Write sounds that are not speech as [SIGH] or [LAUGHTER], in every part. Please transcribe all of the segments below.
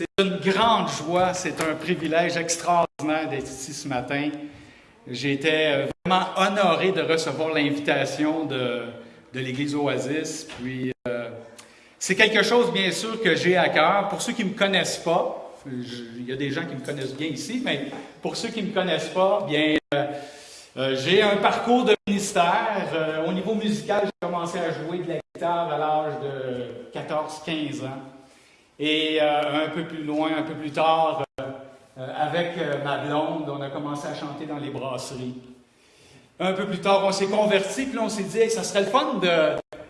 C'est une grande joie, c'est un privilège extraordinaire d'être ici ce matin. Été euh, vraiment honoré de recevoir l'invitation de, de l'Église Oasis. Puis, euh, c'est quelque chose, bien sûr, que j'ai à cœur. Pour ceux qui ne me connaissent pas, il y a des gens qui me connaissent bien ici, mais pour ceux qui ne me connaissent pas, bien, euh, j'ai un parcours de ministère. au niveau musical, j'ai commencé à jouer de la guitare à l'âge de 14-15 ans. Et euh, un peu plus loin, un peu plus tard, euh, euh, avec ma blonde, on a commencé à chanter dans les brasseries. Un peu plus tard, on s'est converti, puis on s'est dit, ça serait le fun de,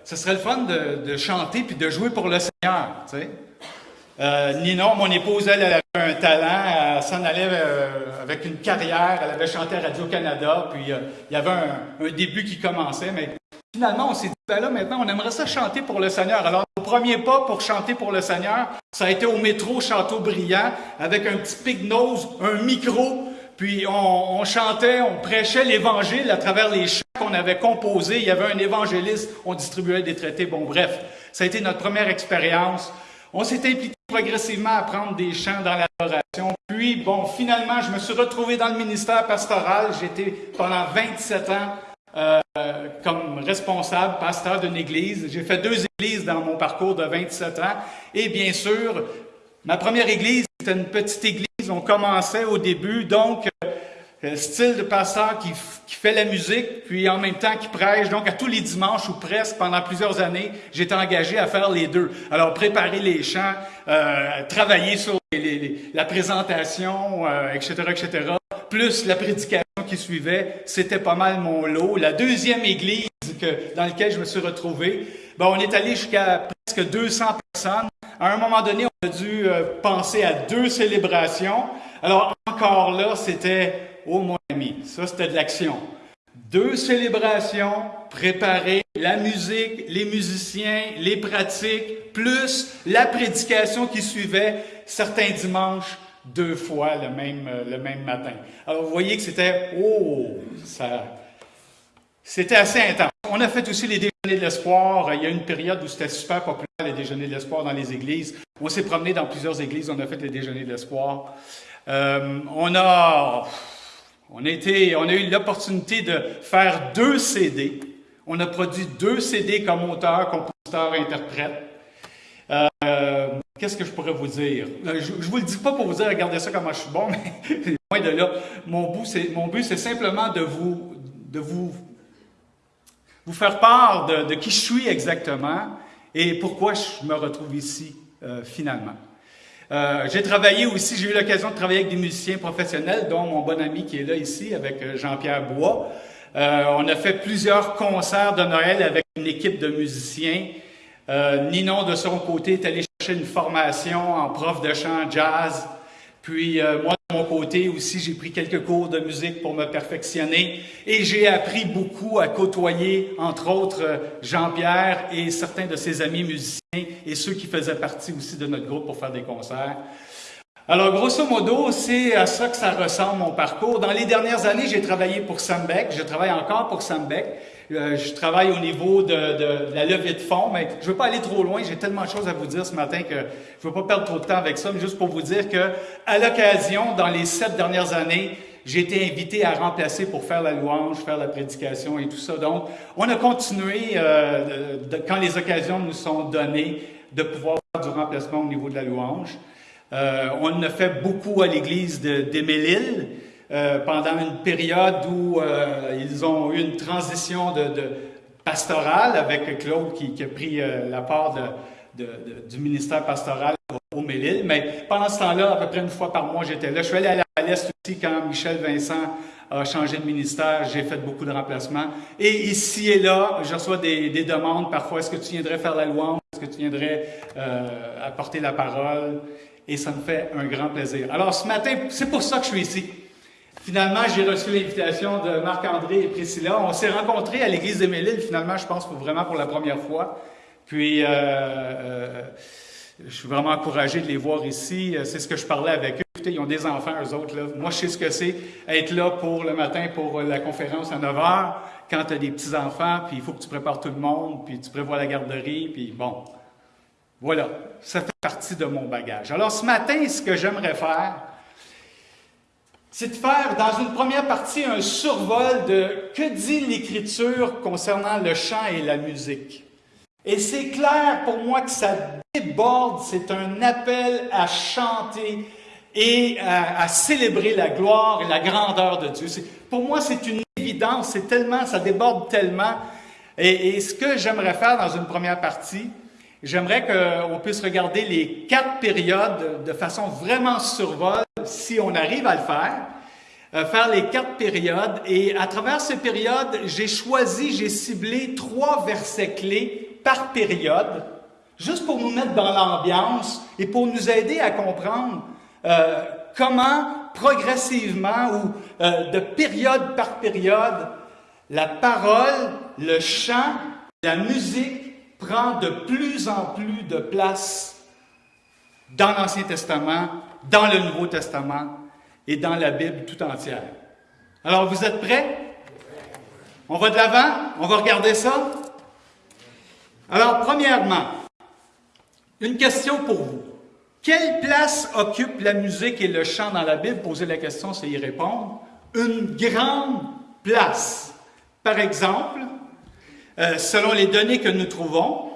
ça serait le fun de, chanter puis de jouer pour le Seigneur. Tu mon épouse, elle, elle avait un talent, elle s'en allait avec une carrière, elle avait chanté à Radio-Canada, puis il y avait un, début qui commençait, mais Finalement, on s'est dit, ben là, maintenant, on aimerait ça chanter pour le Seigneur. Alors, premier pas pour chanter pour le Seigneur, ça a été au métro Châteaubriand, avec un petit pig-nose, un micro, puis on, chantait, on prêchait l'Évangile à travers les chants qu'on avait composés. Il y avait un évangéliste, on distribuait des traités. Bon, bref, ça a été notre première expérience. On s'est impliqué progressivement à prendre des chants dans l'adoration. Puis, bon, finalement, je me suis retrouvé dans le ministère pastoral. J'étais pendant 27 ans euh, comme responsable, pasteur d'une église. J'ai fait deux églises dans mon parcours de 27 ans. Et bien sûr, ma première église, c'était une petite église. On commençait au début, donc, euh, style de pasteur qui, fait la musique, puis en même temps qui prêche. Donc, à tous les dimanches ou presque, pendant plusieurs années, j'étais engagé à faire les deux. Alors, préparer les chants, euh, travailler sur la présentation, etc., etc., plus la prédication qui suivait, c'était pas mal mon lot. La deuxième église que, dans laquelle je me suis retrouvé, ben, on est allé jusqu'à presque 200 personnes. À un moment donné, on a dû euh, penser à deux célébrations. Alors encore là, c'était, oh mon ami, ça c'était de l'action. Deux célébrations, préparer la musique, les musiciens, les pratiques, plus la prédication qui suivait certains dimanches deux fois le même, euh, le même matin. Alors, vous voyez que c'était, oh, ça, c'était assez intense. On a fait aussi les déjeuners de l'espoir. Il y a une période où c'était super populaire, les déjeuners de l'espoir dans les églises. On s'est promené dans plusieurs églises, on a fait les déjeuners de l'espoir. Euh, on a, on a été, on a eu l'opportunité de faire deux CD. On a produit deux CD comme auteur, compositeur, interprète. Euh, qu'est-ce que je pourrais vous dire? Euh, je ne vous le dis pas pour vous dire, regardez ça comment je suis bon, [LAUGHS] mais loin de là. Mon but, c'est, simplement de vous, de vous, vous faire part de, qui je suis exactement et pourquoi je me retrouve ici euh, finalement. j'ai travaillé aussi, j'ai eu l'occasion de travailler avec des musiciens professionnels, dont mon bon ami qui est là ici, avec Jean-Pierre Bois. on a fait plusieurs concerts de Noël avec une équipe de musiciens. Euh, Ninon, de son côté, est allé une formation en prof de chant jazz. Puis euh, moi, de mon côté aussi, j'ai pris quelques cours de musique pour me perfectionner. Et j'ai appris beaucoup à côtoyer, entre autres, Jean-Pierre et certains de ses amis musiciens et ceux qui faisaient partie aussi de notre groupe pour faire des concerts. Alors, grosso modo, c'est à ça que ça ressemble mon parcours. Dans les dernières années, j'ai travaillé pour Sambec. Je travaille encore pour Sambec. Euh, je travaille au niveau de, de, la levée de fonds, mais je ne veux pas aller trop loin. J'ai tellement de choses à vous dire ce matin que je ne veux pas perdre trop de temps avec ça, mais juste pour vous dire que, à l'occasion, dans les sept dernières années, j'ai été invité à remplacer pour faire la louange, faire la prédication et tout ça. Donc, on a continué, euh, quand les occasions nous sont données, de pouvoir faire du remplacement au niveau de la louange. Euh, on a fait beaucoup à l'église d'Émélil. Euh, pendant une période où euh, ils ont eu une transition de, pastorale avec Claude qui, a pris euh, la part du ministère pastoral au Mélile. Mais pendant ce temps-là, à peu près une fois par mois, j'étais là. Je suis allé à l'Est aussi quand Michel Vincent a changé de ministère. J'ai fait beaucoup de remplacements. Et ici et là, je reçois des, des demandes parfois. Est-ce que tu viendrais faire la louange? Est-ce que tu viendrais apporter la parole? Et ça me fait un grand plaisir. Alors ce matin, c'est pour ça que je suis ici. Finalement, j'ai reçu l'invitation de Marc-André et Priscilla. On s'est rencontrés à l'église de Mélile, finalement, je pense, vraiment pour la première fois. Puis, euh, euh, je suis vraiment encouragé de les voir ici. C'est ce que je parlais avec eux. Écoutez, ils ont des enfants, eux autres. Là. Moi, je sais ce que c'est être là pour le matin pour la conférence à 9 h, quand tu as des petits-enfants, puis il faut que tu prépares tout le monde, puis tu prévois la garderie, puis bon. Voilà, ça fait partie de mon bagage. Alors ce matin, ce que j'aimerais faire, c'est de faire dans une première partie un survol de que dit l'Écriture concernant le chant et la musique. Et c'est clair pour moi que ça déborde, c'est un appel à chanter et à, célébrer la gloire et la grandeur de Dieu. Pour moi, c'est une évidence, c'est tellement, ça déborde tellement. Et, et ce que j'aimerais faire dans une première partie, j'aimerais qu'on puisse regarder les quatre périodes de façon vraiment survol, si on arrive à le faire. Euh, faire les quatre périodes. Et à travers ces périodes, j'ai choisi, j'ai ciblé trois versets clés par période, juste pour nous mettre dans l'ambiance et pour nous aider à comprendre euh, comment progressivement ou euh, de période par période, la parole, le chant, la musique prend de plus en plus de place dans l'Ancien Testament, dans le Nouveau Testament et dans la Bible tout entière. Alors, vous êtes prêts? On va de l'avant? On va regarder ça? Alors, premièrement, une question pour vous. Quelle place occupe la musique et le chant dans la Bible? Poser la question, c'est y répondre. Une grande place. Par exemple, euh, selon les données que nous trouvons,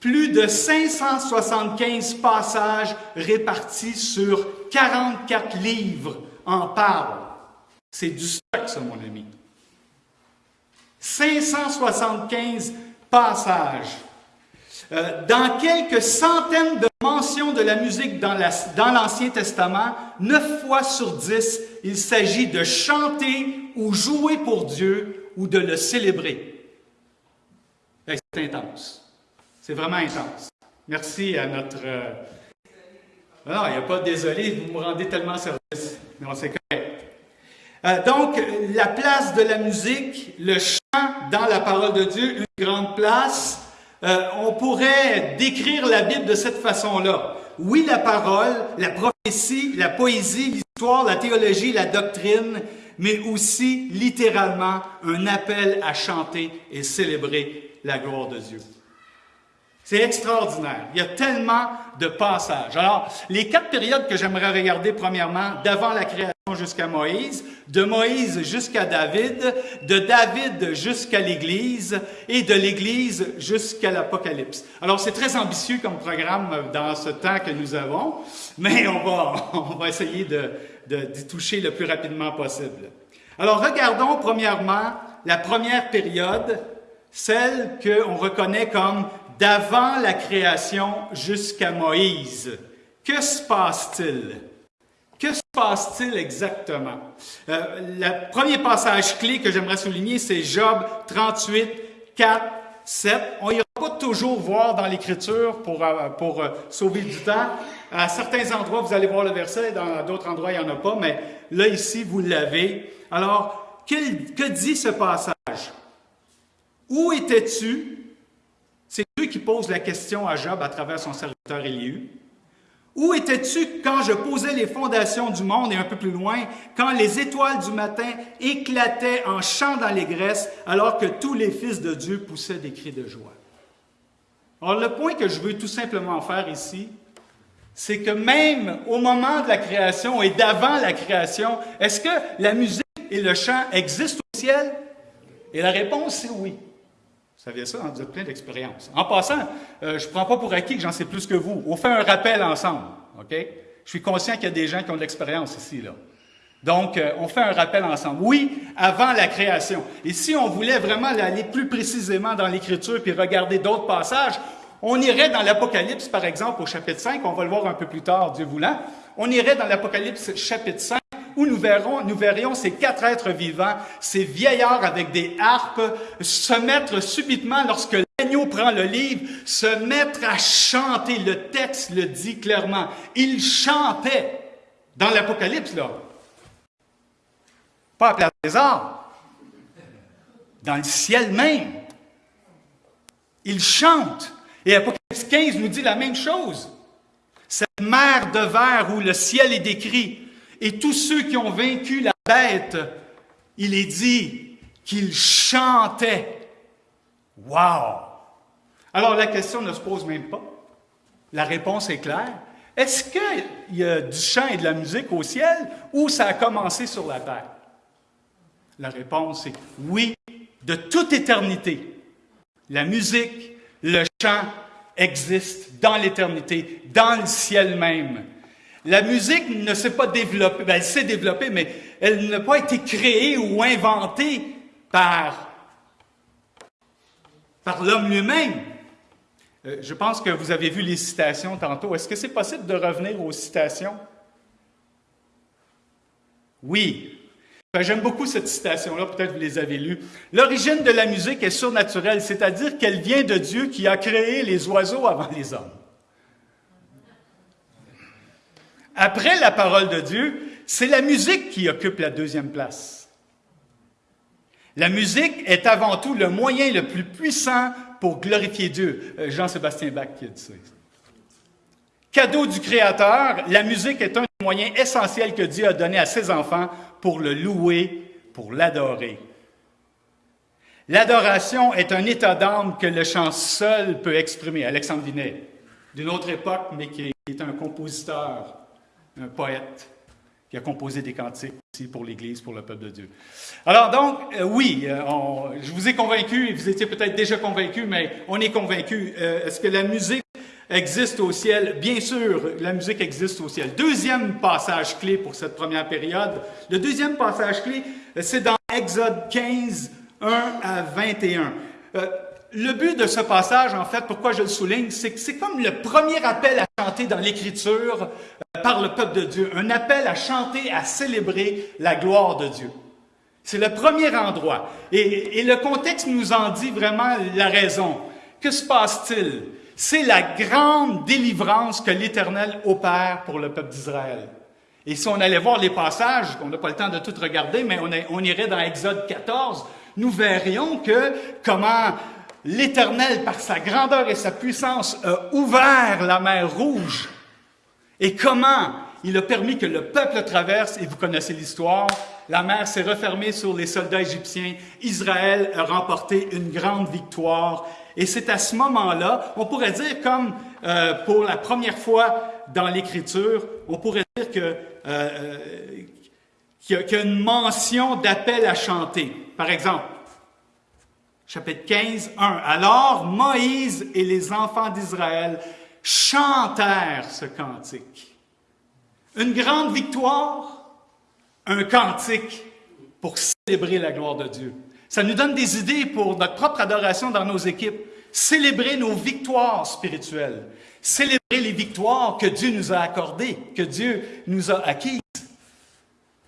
plus de 575 passages répartis sur 44 livres en parlent. C'est du stock, ça, mon ami. 575 passages. Euh, dans quelques centaines de mentions de la musique dans l'Ancien Testament, 9 fois sur 10, il s'agit de chanter ou jouer pour Dieu ou de le célébrer. C'est intense. C'est vraiment intense. Merci à notre... Euh, non, il n'y a pas de désolé, vous me rendez tellement service. Non, c'est correct. Euh, donc, la place de la musique, le chant dans la parole de Dieu, une grande place. Euh, on pourrait décrire la Bible de cette façon-là. Oui, la parole, la prophétie, la poésie, l'histoire, la théologie, la doctrine, mais aussi littéralement un appel à chanter et célébrer la gloire de Dieu. C'est extraordinaire. Il y a tellement de passages. Alors, les quatre périodes que j'aimerais regarder, premièrement, d'avant la création jusqu'à Moïse, de Moïse jusqu'à David, de David jusqu'à l'Église et de l'Église jusqu'à l'Apocalypse. Alors, c'est très ambitieux comme programme dans ce temps que nous avons, mais on va, [LAUGHS] on va essayer de, d'y toucher le plus rapidement possible. Alors, regardons premièrement la première période, celle qu'on reconnaît comme d'avant la création jusqu'à Moïse. Que se passe-t-il? Que se passe-t-il exactement? Euh, le premier passage clé que j'aimerais souligner, c'est Job 38, 4, 7. On n'ira pas toujours voir dans l'Écriture pour, euh, pour euh, sauver du temps. À certains endroits, vous allez voir le verset, dans d'autres endroits, il n'y en a pas, mais là, ici, vous l'avez. Alors, que dit ce passage? Où étais-tu pose la question à Job à travers son serviteur Élihu. Où étais-tu quand je posais les fondations du monde et un peu plus loin, quand les étoiles du matin éclataient en chant dans les graisses, alors que tous les fils de Dieu poussaient des cris de joie? Alors le point que je veux tout simplement faire ici, c'est que même au moment de la création et d'avant la création, est-ce que la musique et le chant existent au ciel? Et la réponse, c'est oui. Vous saviez ça, hein? vous plein d'expérience. En passant, euh, je ne prends pas pour acquis que j'en sais plus que vous. On fait un rappel ensemble, OK? Je suis conscient qu'il y a des gens qui ont de l'expérience ici, là. Donc, euh, on fait un rappel ensemble. Oui, avant la création. Et si on voulait vraiment aller plus précisément dans l'Écriture puis regarder d'autres passages, on irait dans l'Apocalypse, par exemple, au chapitre 5, on va le voir un peu plus tard, Dieu voulant. On irait dans l'Apocalypse chapitre 5, où nous, verrons, nous verrions ces quatre êtres vivants, ces vieillards avec des harpes, se mettre subitement, lorsque l'agneau prend le livre, se mettre à chanter. Le texte le dit clairement. Ils chantaient dans l'Apocalypse, là. Pas à Place des dans le ciel même. Ils chantent. Et Apocalypse 15 nous dit la même chose. Cette mer de verre où le ciel est décrit, et tous ceux qui ont vaincu la bête, il est dit qu'ils chantaient. Wow! Alors la question ne se pose même pas. La réponse est claire. Est-ce qu'il y a du chant et de la musique au ciel ou ça a commencé sur la terre? La réponse est oui, de toute éternité. La musique, le chant existent dans l'éternité, dans le ciel même. La musique ne s'est pas développée, ben, elle s'est développée, mais elle n'a pas été créée ou inventée par, l'homme lui-même. Euh, je pense que vous avez vu les citations tantôt. Est-ce que c'est possible de revenir aux citations? Oui. Ben, j'aime beaucoup cette citation-là, peut-être vous les avez lues. L'origine de la musique est surnaturelle, c'est-à-dire qu'elle vient de Dieu qui a créé les oiseaux avant les hommes. Après la parole de Dieu, c'est la musique qui occupe la deuxième place. La musique est avant tout le moyen le plus puissant pour glorifier Dieu. Euh, Jean-Sébastien Bach qui a dit ça. Cadeau du Créateur, la musique est un moyen essentiel que Dieu a donné à ses enfants pour le louer, pour l'adorer. L'adoration est un état d'âme que le chant seul peut exprimer. Alexandre Vinet, d'une autre époque, mais qui est un compositeur, un poète, qui a composé des cantiques aussi pour l'Église, pour le peuple de Dieu. Alors donc, euh, oui, euh, je vous ai convaincu, vous étiez peut-être déjà convaincu, mais on est convaincu. Euh, est-ce que la musique existe au ciel? Bien sûr, la musique existe au ciel. Deuxième passage clé pour cette première période. Le deuxième passage clé, c'est dans Exode 15, 1 à 21. Euh, le but de ce passage, en fait, pourquoi je le souligne, c'est que c'est comme le premier appel à chanter dans l'Écriture euh, par le peuple de Dieu. Un appel à chanter, à célébrer la gloire de Dieu. C'est le premier endroit. Et, le contexte nous en dit vraiment la raison. Que se passe-t-il? C'est la grande délivrance que l'Éternel opère pour le peuple d'Israël. Et si on allait voir les passages, on n'a pas le temps de tout regarder, mais on, irait dans Exode 14, nous verrions que comment l'Éternel, par sa grandeur et sa puissance, a ouvert la mer Rouge. Et comment il a permis que le peuple traverse, et vous connaissez l'histoire, la mer s'est refermée sur les soldats égyptiens, Israël a remporté une grande victoire, et c'est à ce moment-là, on pourrait dire comme euh, pour la première fois dans l'Écriture, on pourrait dire que euh, euh, qu'il y, a une mention d'appel à chanter. Par exemple, chapitre 15, 1. Alors Moïse et les enfants d'Israël chantèrent ce cantique. Une grande victoire, un cantique pour célébrer la gloire de Dieu. Ça nous donne des idées pour notre propre adoration dans nos équipes. Célébrer nos victoires spirituelles. Célébrer les victoires que Dieu nous a accordées, que Dieu nous a acquises.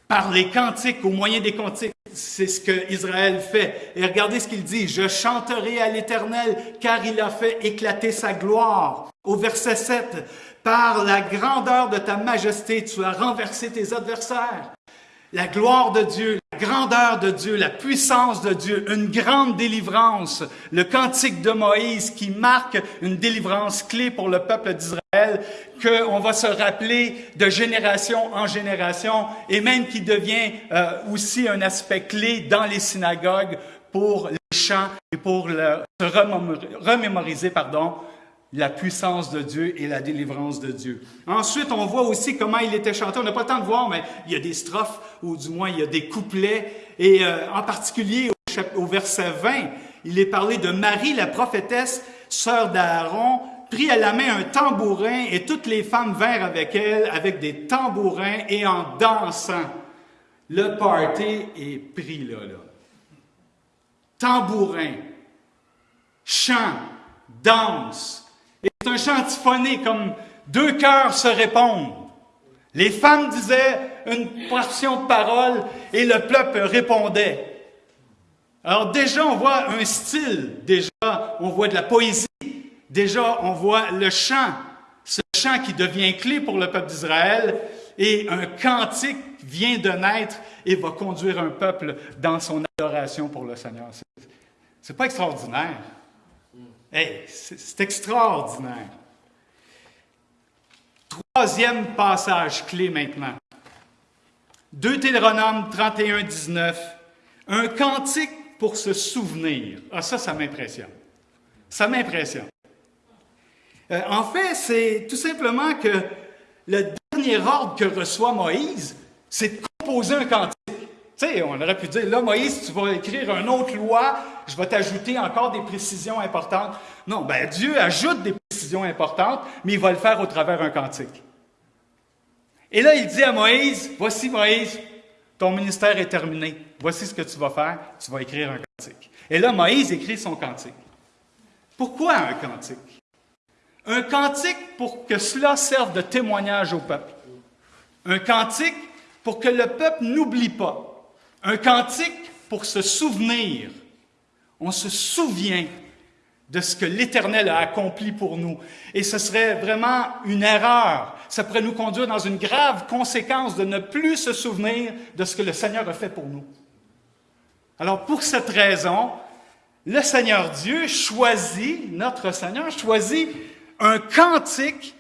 Par les cantiques, au moyen des cantiques. C'est ce que Israël fait. Et regardez ce qu'il dit. Je chanterai à l'Éternel, car il a fait éclater sa gloire. Au verset 7, par la grandeur de ta majesté, tu as renversé tes adversaires la gloire de Dieu, la grandeur de Dieu, la puissance de Dieu, une grande délivrance, le cantique de Moïse qui marque une délivrance clé pour le peuple d'Israël, qu'on va se rappeler de génération en génération et même qui devient euh, aussi un aspect clé dans les synagogues pour les chants et pour se remémoriser pardon, la puissance de Dieu et la délivrance de Dieu. Ensuite, on voit aussi comment il était chanté. On n'a pas le temps de voir, mais il y a des strophes, ou du moins il y a des couplets. Et euh, en particulier au, verset 20, il est parlé de Marie, la prophétesse, sœur d'Aaron, prit à la main un tambourin et toutes les femmes vinrent avec elle avec des tambourins et en dansant. Le party est pris là, là. Tambourin, chant, danse, c'est un chant comme deux cœurs se répondent. Les femmes disaient une portion de parole et le peuple répondait. Alors déjà, on voit un style, déjà, on voit de la poésie, déjà, on voit le chant, ce chant qui devient clé pour le peuple d'Israël, et un cantique vient de naître et va conduire un peuple dans son adoration pour le Seigneur. C'est pas extraordinaire. Hey, c'est extraordinaire. Troisième passage clé maintenant. Deutéronome 31, 19. Un cantique pour se souvenir. Ah, ça, ça m'impressionne. Ça m'impressionne. Euh, en fait, c'est tout simplement que le dernier ordre que reçoit Moïse, c'est de composer un cantique. Sais, on aurait pu dire, là, Moïse, tu vas écrire une autre loi, je vais t'ajouter encore des précisions importantes. Non, ben Dieu ajoute des précisions importantes, mais il va le faire au travers d'un cantique. Et là, il dit à Moïse, voici Moïse, ton ministère est terminé. Voici ce que tu vas faire, tu vas écrire un cantique. Et là, Moïse écrit son cantique. Pourquoi un cantique? Un cantique pour que cela serve de témoignage au peuple. Un cantique pour que le peuple n'oublie pas. Un cantique pour se souvenir. On se souvient de ce que l'Éternel a accompli pour nous. Et ce serait vraiment une erreur. Ça pourrait nous conduire dans une grave conséquence de ne plus se souvenir de ce que le Seigneur a fait pour nous. Alors pour cette raison, le Seigneur Dieu choisit, notre Seigneur choisit un cantique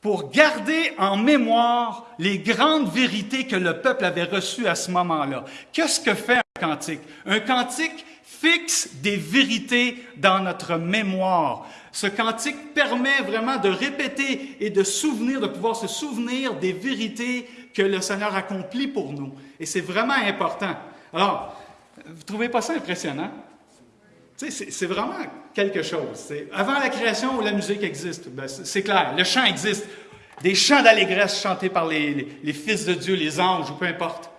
pour garder en mémoire les grandes vérités que le peuple avait reçues à ce moment-là. Qu'est-ce que fait un cantique? Un cantique fixe des vérités dans notre mémoire. Ce cantique permet vraiment de répéter et de souvenir, de pouvoir se souvenir des vérités que le Seigneur accomplit pour nous. Et c'est vraiment important. Alors, vous trouvez pas ça impressionnant? C'est vraiment quelque chose. Avant la création, la musique existe. Ben, c'est clair, le chant existe. Des chants d'allégresse chantés par les, fils de Dieu, les anges, ou peu importe.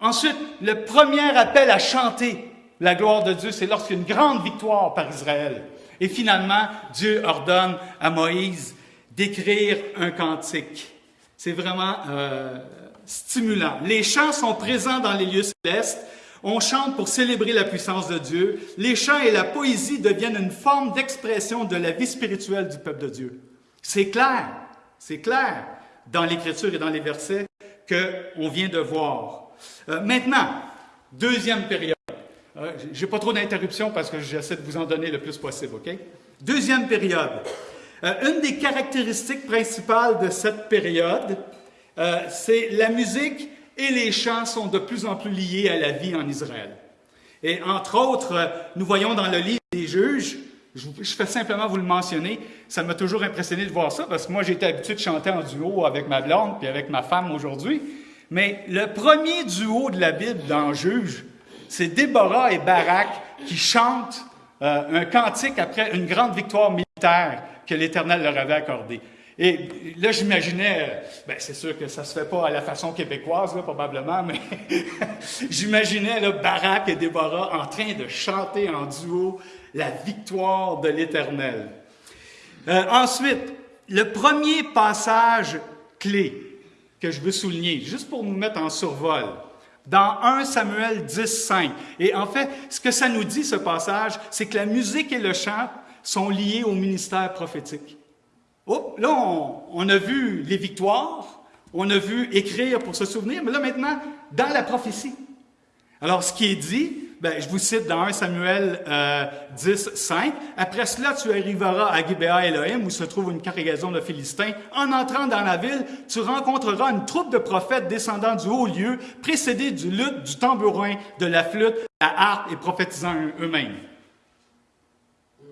Ensuite, le premier appel à chanter la gloire de Dieu, c'est lorsqu'il y a une grande victoire par Israël. Et finalement, Dieu ordonne à Moïse d'écrire un cantique. C'est vraiment euh, stimulant. Les chants sont présents dans les lieux célestes. On chante pour célébrer la puissance de Dieu. Les chants et la poésie deviennent une forme d'expression de la vie spirituelle du peuple de Dieu. C'est clair, c'est clair dans l'Écriture et dans les versets qu'on vient de voir. Euh, maintenant, deuxième période. Euh, Je n'ai pas trop d'interruptions parce que j'essaie de vous en donner le plus possible, OK? Deuxième période. Euh, une des caractéristiques principales de cette période, euh, c'est la musique et les chants sont de plus en plus liés à la vie en Israël. Et entre autres, nous voyons dans le livre des juges, je, fais simplement vous le mentionner, ça m'a toujours impressionné de voir ça parce que moi été habitué de chanter en duo avec ma blonde puis avec ma femme aujourd'hui. Mais le premier duo de la Bible dans Juges, c'est Déborah et Barak qui chantent euh, un cantique après une grande victoire militaire que l'Éternel leur avait accordée. Et là, j'imaginais, ben, c'est sûr que ça se fait pas à la façon québécoise, là, probablement, mais [LAUGHS] j'imaginais Barak et Déborah en train de chanter en duo la victoire de l'Éternel. Euh, ensuite, le premier passage clé que je veux souligner, juste pour nous mettre en survol, dans 1 Samuel 10, 5. Et en fait, ce que ça nous dit, ce passage, c'est que la musique et le chant sont liés au ministère prophétique. Oh, là, on, a vu les victoires, on a vu écrire pour se souvenir, mais là maintenant, dans la prophétie. Alors, ce qui est dit, ben, je vous cite dans 1 Samuel euh, 10, 5. Après cela, tu arriveras à Gibea Elohim, où se trouve une cargaison de Philistins. En entrant dans la ville, tu rencontreras une troupe de prophètes descendant du haut lieu, précédés du luth, du tambourin, de la flûte, la harpe et prophétisant eux-mêmes.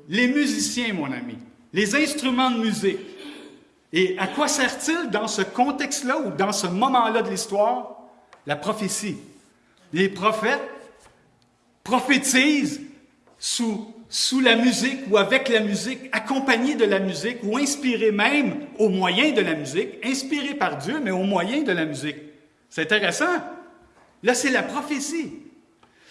Les musiciens, mon ami, les instruments de musique. Et à quoi sert-il dans ce contexte-là ou dans ce moment-là de l'histoire? La prophétie. Les prophètes prophétise sous, sous la musique ou avec la musique, accompagné de la musique ou inspiré même au moyen de la musique, inspiré par Dieu, mais au moyen de la musique. C'est intéressant. Là, c'est la prophétie.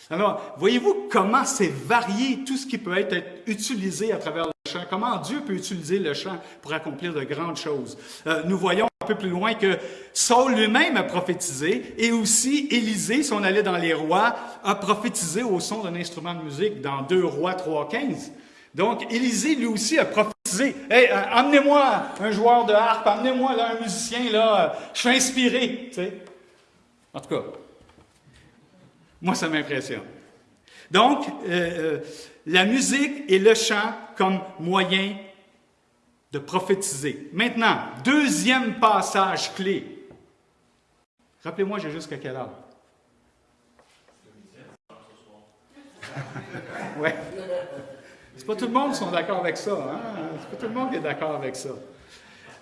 Alors, voyez-vous comment c'est varié tout ce qui peut être utilisé à travers chant, comment Dieu peut utiliser le chant pour accomplir de grandes choses? Euh, nous voyons un peu plus loin que Saul lui-même a prophétisé et aussi Élisée, si on allait dans les rois, a prophétisé au son d'un instrument de musique dans 2 rois 3, 15. Donc, Élisée, lui aussi, a prophétisé. Hey, euh, amenez-moi un joueur de harpe, amenez-moi là, un musicien, là, euh, je suis inspiré. Tu. En tout cas, moi, ça m'impressionne. Donc, euh, la musique et le chant comme moyen de prophétiser. Maintenant, deuxième passage clé. Rappelez-moi, j'ai jusqu'à quelle heure? [LAUGHS] ouais. C'est pas tout le monde qui sont d'accord avec ça. Hein? C'est pas tout le monde qui est d'accord avec ça.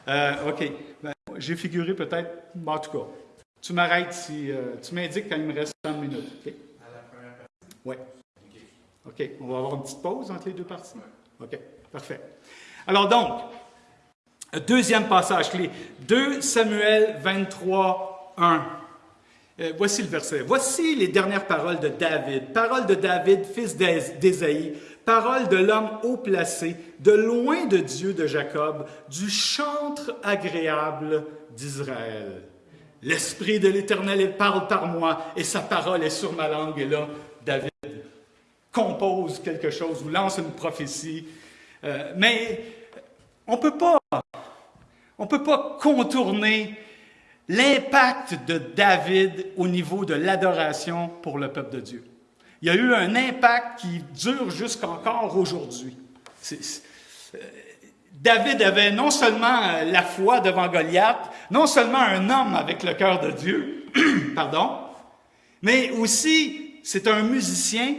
Euh, OK. Ben, j'ai figuré peut-être, en tout cas, tu m'arrêtes si. Euh, tu m'indiques quand il me reste 30 minutes. OK? À la première partie? Oui. OK. On va avoir une petite pause entre les deux parties? OK? Parfait. Alors donc, deuxième passage clé. 2 Samuel 23, 1. Euh, voici le verset. Voici les dernières paroles de David. Paroles de David, fils d'Ésaïe. Paroles de l'homme haut placé, de loin de Dieu de Jacob, du chantre agréable d'Israël. L'Esprit de l'Éternel parle par moi et sa parole est sur ma langue. Et là, compose quelque chose ou lance une prophétie. Euh, mais on peut pas, on peut pas contourner l'impact de David au niveau de l'adoration pour le peuple de Dieu. Il y a eu un impact qui dure jusqu'encore aujourd'hui. Euh, David avait non seulement la foi devant Goliath, non seulement un homme avec le cœur de Dieu, [CLEARS THROAT] pardon, mais aussi c'est un musicien,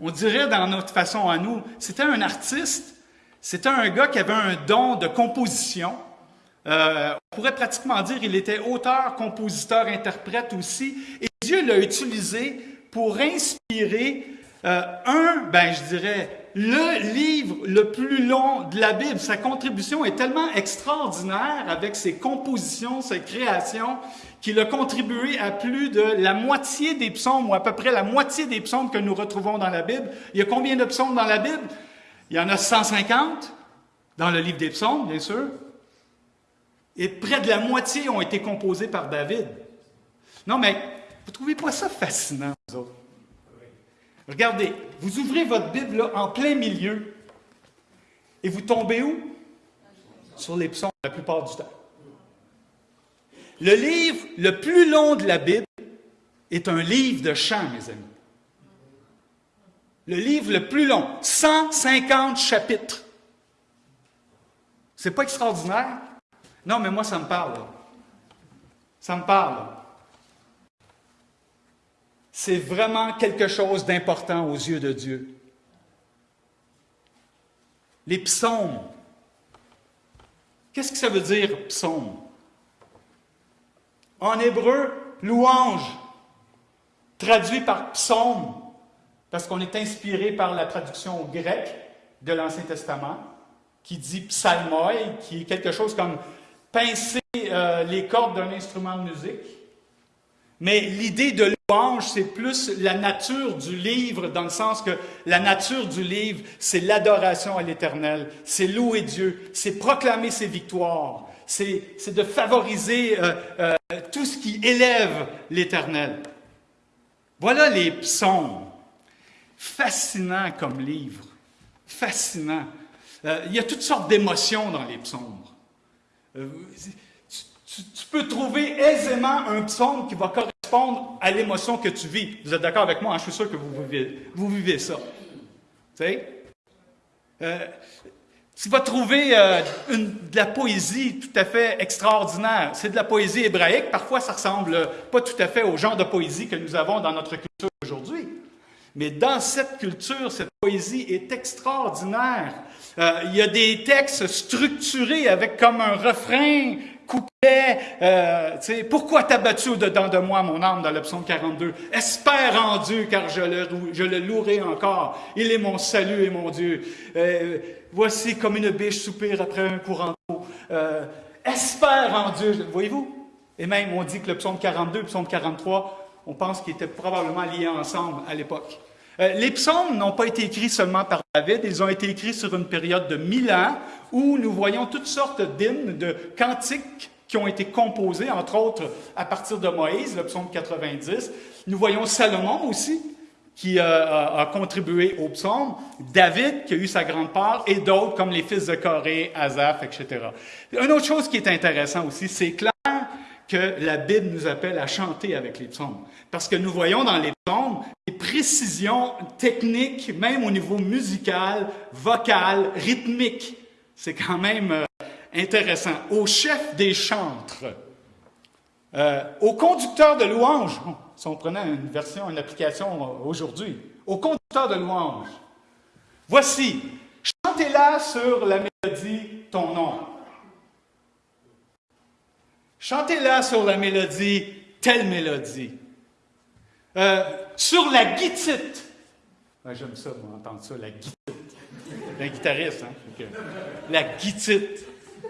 on dirait dans notre façon à nous, c'était un artiste, c'était un gars qui avait un don de composition, euh, on pourrait pratiquement dire qu'il était auteur, compositeur, interprète aussi. Et Dieu l'a utilisé pour inspirer euh, un, ben je dirais, le livre le plus long de la Bible. Sa contribution est tellement extraordinaire avec ses compositions, ses créations, qu'il a contribué à plus de la moitié des psaumes, ou à peu près la moitié des psaumes que nous retrouvons dans la Bible. Il y a combien de psaumes dans la Bible? Il y en a 150 dans le livre des psaumes, bien sûr. Et près de la moitié ont été composés par David. Non, mais vous ne trouvez pas ça fascinant, vous autres? Regardez, vous ouvrez votre Bible en plein milieu et vous tombez où? Sur les psaumes la plupart du temps. Le livre le plus long de la Bible est un livre de chants, mes amis. Le livre le plus long, 150 chapitres. C'est pas extraordinaire? Non, mais moi, ça me parle. Ça me parle. C'est vraiment quelque chose d'important aux yeux de Dieu. Les psaumes. Qu'est-ce que ça veut dire, psaume? En hébreu, louange, traduit par psaume, parce qu'on est inspiré par la traduction grecque de l'Ancien Testament, qui dit psalmoi, qui est quelque chose comme pincer euh, les cordes d'un instrument de musique. Mais l'idée de louange, c'est plus la nature du livre, dans le sens que la nature du livre, c'est l'adoration à l'Éternel, c'est louer Dieu, c'est proclamer ses victoires, c'est de favoriser euh, euh, tout ce qui élève l'Éternel. Voilà les psaumes. Fascinant comme livre. Fascinant. il y a toutes sortes d'émotions dans les psaumes. Tu, peux trouver aisément un psaume qui va correspondre à l'émotion que tu vis. Vous êtes d'accord avec moi? Hein? Je suis sûr que vous vivez, ça. Tu sais? Euh, tu vas trouver euh, de la poésie tout à fait extraordinaire. C'est de la poésie hébraïque. Parfois, ça ressemble pas tout à fait au genre de poésie que nous avons dans notre culture aujourd'hui. Mais dans cette culture, cette poésie est extraordinaire. Euh, il y a des textes structurés avec comme un refrain, couplet. Euh, Pourquoi t'as battu au-dedans de moi, mon âme, dans le psaume 42? Espère en Dieu, car je le, je le louerai encore. Il est mon salut et mon Dieu. Euh, voici comme une biche soupire après un courant d'eau. Euh, espère en Dieu. Voyez-vous? Et même, on dit que le psaume 42 et le psaume 43, on pense qu'ils étaient probablement liés ensemble à l'époque. Euh, les psaumes n'ont pas été écrits seulement par David, ils ont été écrits sur une période de mille ans où nous voyons toutes sortes d'hymnes, de cantiques qui ont été composés, entre autres à partir de Moïse, le psaume 90. Nous voyons Salomon aussi, qui a, contribué au psaume, David, qui a eu sa grande part, et d'autres comme les fils de Corée, Azaph, etc. Une autre chose qui est intéressante aussi, c'est clair que la Bible nous appelle à chanter avec les psaumes. Parce que nous voyons dans les psaumes des précisions techniques, même au niveau musical, vocal, rythmique. C'est quand même euh, intéressant. Au chef des chantres, euh, au conducteur de louanges, si on prenait une version, une application aujourd'hui, au conducteur de louanges, Voici, chantez-la sur la mélodie Ton nom. Chantez-la sur la mélodie Telle mélodie. Euh, sur la guitite. J'aime ça, moi, entendre ça, la guitite. Un guitariste, hein? La guitite.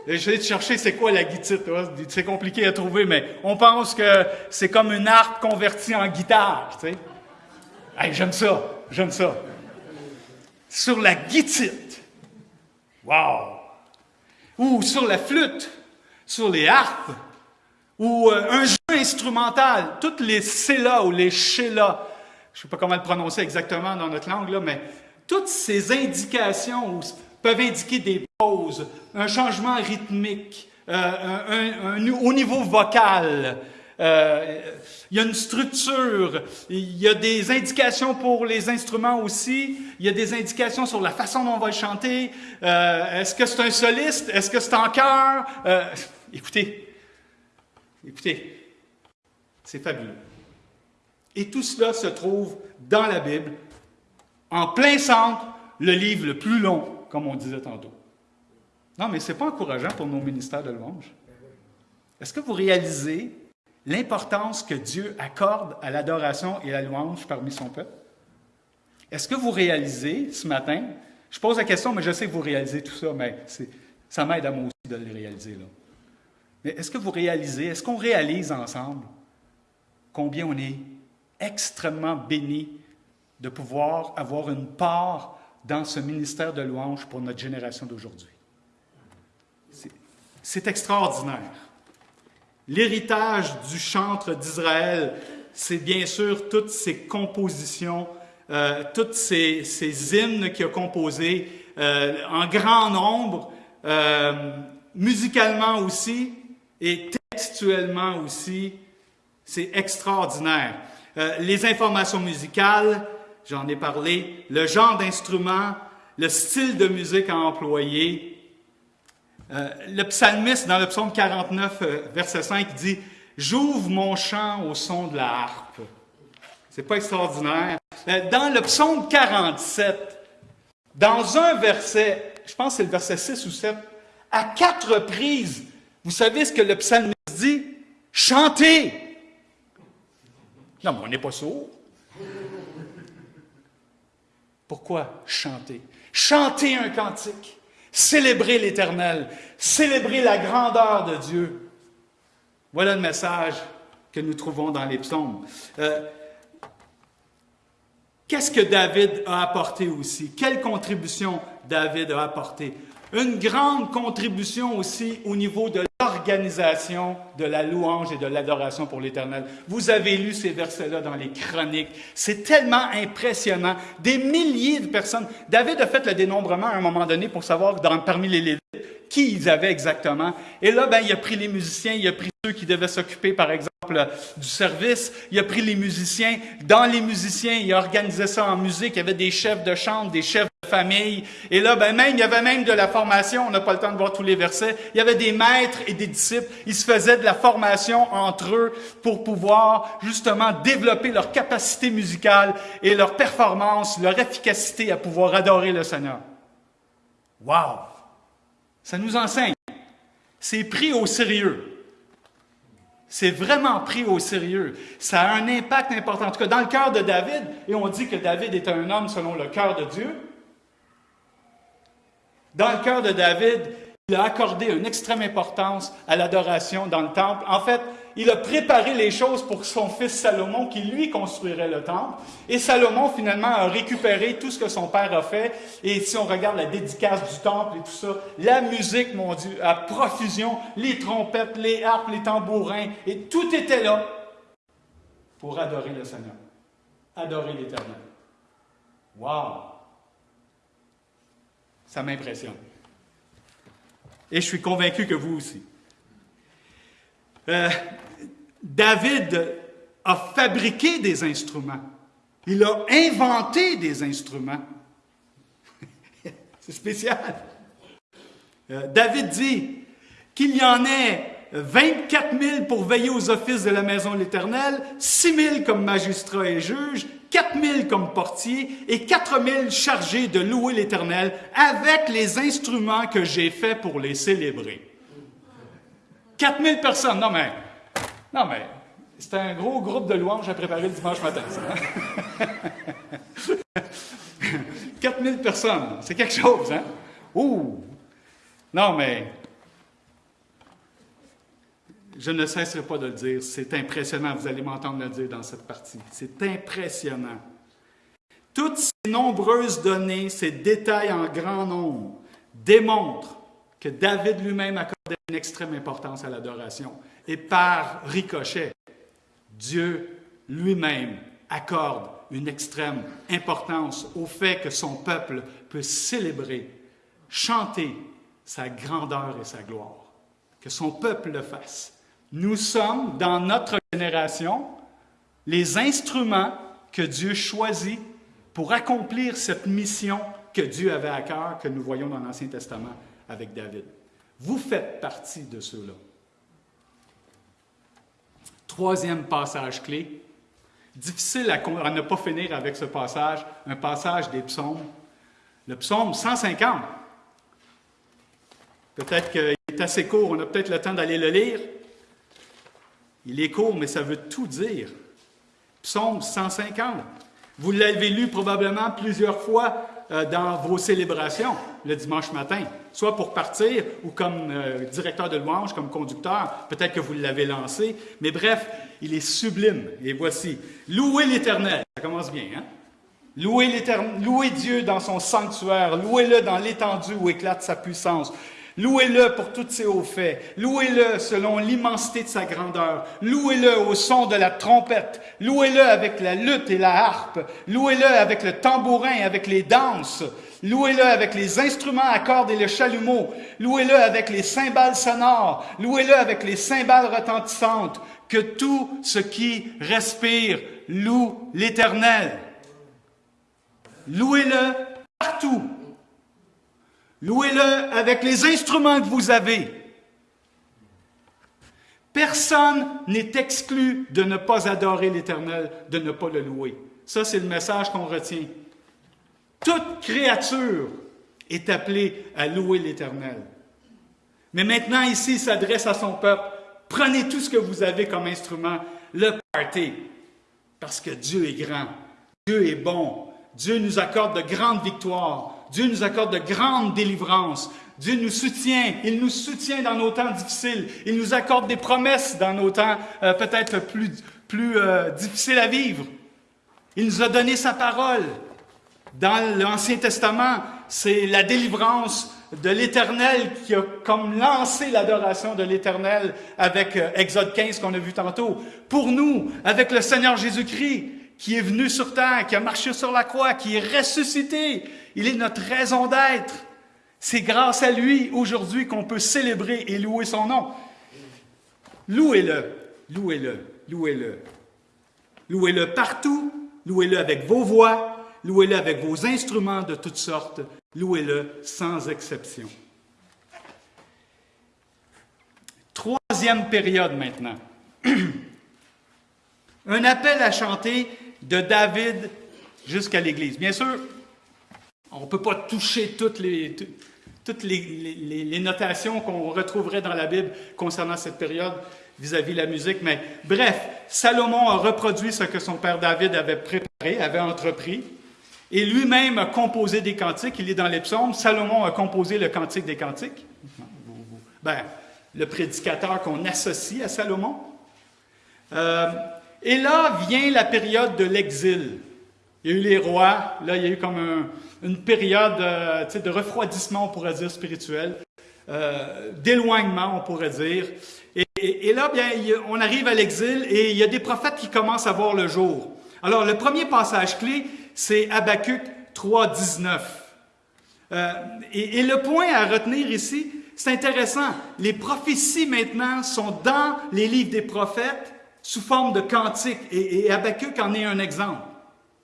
Je vais te chercher c'est quoi la guitite. C'est compliqué à trouver, mais on pense que c'est comme une harpe convertie en guitare. Tu sais. j'aime ça, j'aime ça. Sur la guitite. Wow! Ou sur la flûte, sur les harpes, ou euh, un jeu instrumental. Toutes les C-là ou les ch-là, je ne sais pas comment le prononcer exactement dans notre langue, là, mais toutes ces indications peuvent indiquer des pauses, un changement rythmique, euh, au niveau vocal. Euh, il y a une structure, il y a des indications pour les instruments aussi, il y a des indications sur la façon dont on va le chanter. Euh, est-ce que c'est un soliste? Est-ce que c'est en chœur? écoutez, écoutez, c'est fabuleux. Et tout cela se trouve dans la Bible, en plein centre, le livre le plus long, comme on disait tantôt. Non, mais ce n'est pas encourageant pour nos ministères de louange. Est-ce que vous réalisez l'importance que Dieu accorde à l'adoration et à la louange parmi son peuple? Est-ce que vous réalisez ce matin, je pose la question, mais je sais que vous réalisez tout ça, mais ça m'aide à moi aussi de le réaliser. Mais est-ce que vous réalisez, est-ce qu'on réalise ensemble combien on est extrêmement béni de pouvoir avoir une part dans ce ministère de louange pour notre génération d'aujourd'hui? C'est extraordinaire. L'héritage du chantre d'Israël, c'est bien sûr toutes ces compositions, euh, toutes ces, hymnes qu'il a composés euh, en grand nombre, euh, musicalement aussi et textuellement aussi. C'est extraordinaire. les informations musicales, j'en ai parlé, le genre d'instrument, le style de musique à employer, euh, le psalmiste, dans le psaume 49, euh, verset 5, dit J'ouvre mon chant au son de la harpe. C'est pas extraordinaire. Euh, dans le psaume 47, dans un verset, je pense que c'est le verset 6 ou 7, à quatre reprises, vous savez ce que le psalmiste dit Chantez Non, mais on n'est pas sourd. Pourquoi chanter? Chanter un cantique. Célébrer l'Éternel, célébrer la grandeur de Dieu. Voilà le message que nous trouvons dans les psaumes. Euh, qu'est-ce que David a apporté aussi? Quelle contribution David a apporté? Une grande contribution aussi au niveau de de la louange et de l'adoration pour l'Éternel. Vous avez lu ces versets-là dans les chroniques. C'est tellement impressionnant. Des milliers de personnes. David a fait le dénombrement à un moment donné pour savoir parmi les Lévites qui ils avaient exactement. Et là, ben, il a pris les musiciens, il a pris ceux qui devaient s'occuper, par exemple, du service. Il a pris les musiciens. Dans les musiciens, il a organisé ça en musique. Il y avait des chefs de chambre, des chefs de famille. Et là, ben, même, il y avait même de la formation. On n'a pas le temps de voir tous les versets. Il y avait des maîtres et des disciples. Ils se faisaient de la formation entre eux pour pouvoir, justement, développer leur capacité musicale et leur performance, leur efficacité à pouvoir adorer le Seigneur. Wow! Ça nous enseigne. C'est pris au sérieux. C'est vraiment pris au sérieux. Ça a un impact important. En tout cas, dans le cœur de David, et on dit que David est un homme selon le cœur de Dieu. Dans le cœur de David, il a accordé une extrême importance à l'adoration dans le temple. En fait, il a préparé les choses pour son fils Salomon qui lui construirait le temple. Et Salomon finalement a récupéré tout ce que son père a fait. Et si on regarde la dédicace du temple et tout ça, la musique, mon Dieu, à profusion, les trompettes, les harpes, les tambourins, et tout était là pour adorer le Seigneur, adorer l'Éternel. Wow! Ça m'impressionne. Et je suis convaincu que vous aussi. Euh, David a fabriqué des instruments. Il a inventé des instruments. [LAUGHS] C'est spécial. Euh, David dit qu'il y en ait 24 000 pour veiller aux offices de la maison de l'Éternel, 6 000 comme magistrats et juges, 4 000 comme portiers et 4 000 chargés de louer l'Éternel avec les instruments que j'ai faits pour les célébrer. 4 000 personnes. Non, mais, non, mais, c'était un gros groupe de louanges à préparer le dimanche matin, ça. 4 hein? [LAUGHS] 000 personnes, c'est quelque chose, hein? Ouh! Non, mais je ne cesserai pas de le dire, c'est impressionnant, vous allez m'entendre le dire dans cette partie. C'est impressionnant. Toutes ces nombreuses données, ces détails en grand nombre, démontrent que David lui-même accordait une extrême importance à l'adoration. Et par ricochet, Dieu lui-même accorde une extrême importance au fait que son peuple peut célébrer, chanter sa grandeur et sa gloire. Que son peuple le fasse. Nous sommes, dans notre génération, les instruments que Dieu choisit pour accomplir cette mission que Dieu avait à cœur, que nous voyons dans l'Ancien Testament avec David. Vous faites partie de ceux-là. Troisième passage clé. Difficile à, ne pas finir avec ce passage, un passage des psaumes. Le psaume 150. Peut-être qu'il est assez court, on a peut-être le temps d'aller le lire. Il est court, mais ça veut tout dire. Psaume 150. Vous l'avez lu probablement plusieurs fois euh, dans vos célébrations le dimanche matin, soit pour partir ou comme euh, directeur de louange, comme conducteur. Peut-être que vous l'avez lancé, mais bref, il est sublime. Et voici, louez l'Éternel. Ça commence bien, hein? Louez, louez Dieu dans son sanctuaire, louez-le dans l'étendue où éclate sa puissance. Louez-le pour tous ses hauts faits. Louez-le selon l'immensité de sa grandeur. Louez-le au son de la trompette. Louez-le avec la lutte et la harpe. Louez-le avec le tambourin avec les danses. Louez-le avec les instruments à cordes et le chalumeau. Louez-le avec les cymbales sonores. Louez-le avec les cymbales retentissantes. Que tout ce qui respire loue l'Éternel. Louez-le partout. Louez-le avec les instruments que vous avez. Personne n'est exclu de ne pas adorer l'Éternel, de ne pas le louer. Ça, c'est le message qu'on retient. Toute créature est appelée à louer l'Éternel. Mais maintenant, ici, il s'adresse à son peuple. Prenez tout ce que vous avez comme instrument, le partez, parce que Dieu est grand, Dieu est bon, Dieu nous accorde de grandes victoires, Dieu nous accorde de grandes délivrances. Dieu nous soutient, il nous soutient dans nos temps difficiles, il nous accorde des promesses dans nos temps euh, peut-être plus, plus euh, difficiles à vivre. Il nous a donné sa parole. Dans l'Ancien Testament, c'est la délivrance de l'Éternel qui a comme lancé l'adoration de l'Éternel avec euh, Exode 15 qu'on a vu tantôt. Pour nous, avec le Seigneur Jésus-Christ, qui est venu sur terre, qui a marché sur la croix, qui est ressuscité. Il est notre raison d'être. C'est grâce à lui aujourd'hui qu'on peut célébrer et louer son nom. Louez-le, louez-le, louez-le. Louez-le partout, louez-le avec vos voix, louez-le avec vos instruments de toutes sortes, louez-le sans exception. Troisième période maintenant. [CLEARS THROAT] Un appel à chanter de David jusqu'à l'Église. Bien sûr, on ne peut pas toucher toutes les, notations qu'on retrouverait dans la Bible concernant cette période vis-à-vis de la musique, mais bref, Salomon a reproduit ce que son père David avait préparé, avait entrepris, et lui-même a composé des cantiques. Il est dans les psaumes. Salomon a composé le cantique des cantiques. Ben, le prédicateur qu'on associe à Salomon. Euh, et là vient la période de l'exil. Il y a eu les rois, là il y a eu comme une période euh, de refroidissement, on pourrait dire, spirituel, euh, d'éloignement, on pourrait dire. Et, là, bien, on arrive à l'exil et il y a des prophètes qui commencent à voir le jour. Alors, le premier passage clé, c'est Habakkuk 3, 19. Euh, et le point à retenir ici, c'est intéressant. Les prophéties maintenant sont dans les livres des prophètes sous forme de cantique. Et, et en est un exemple.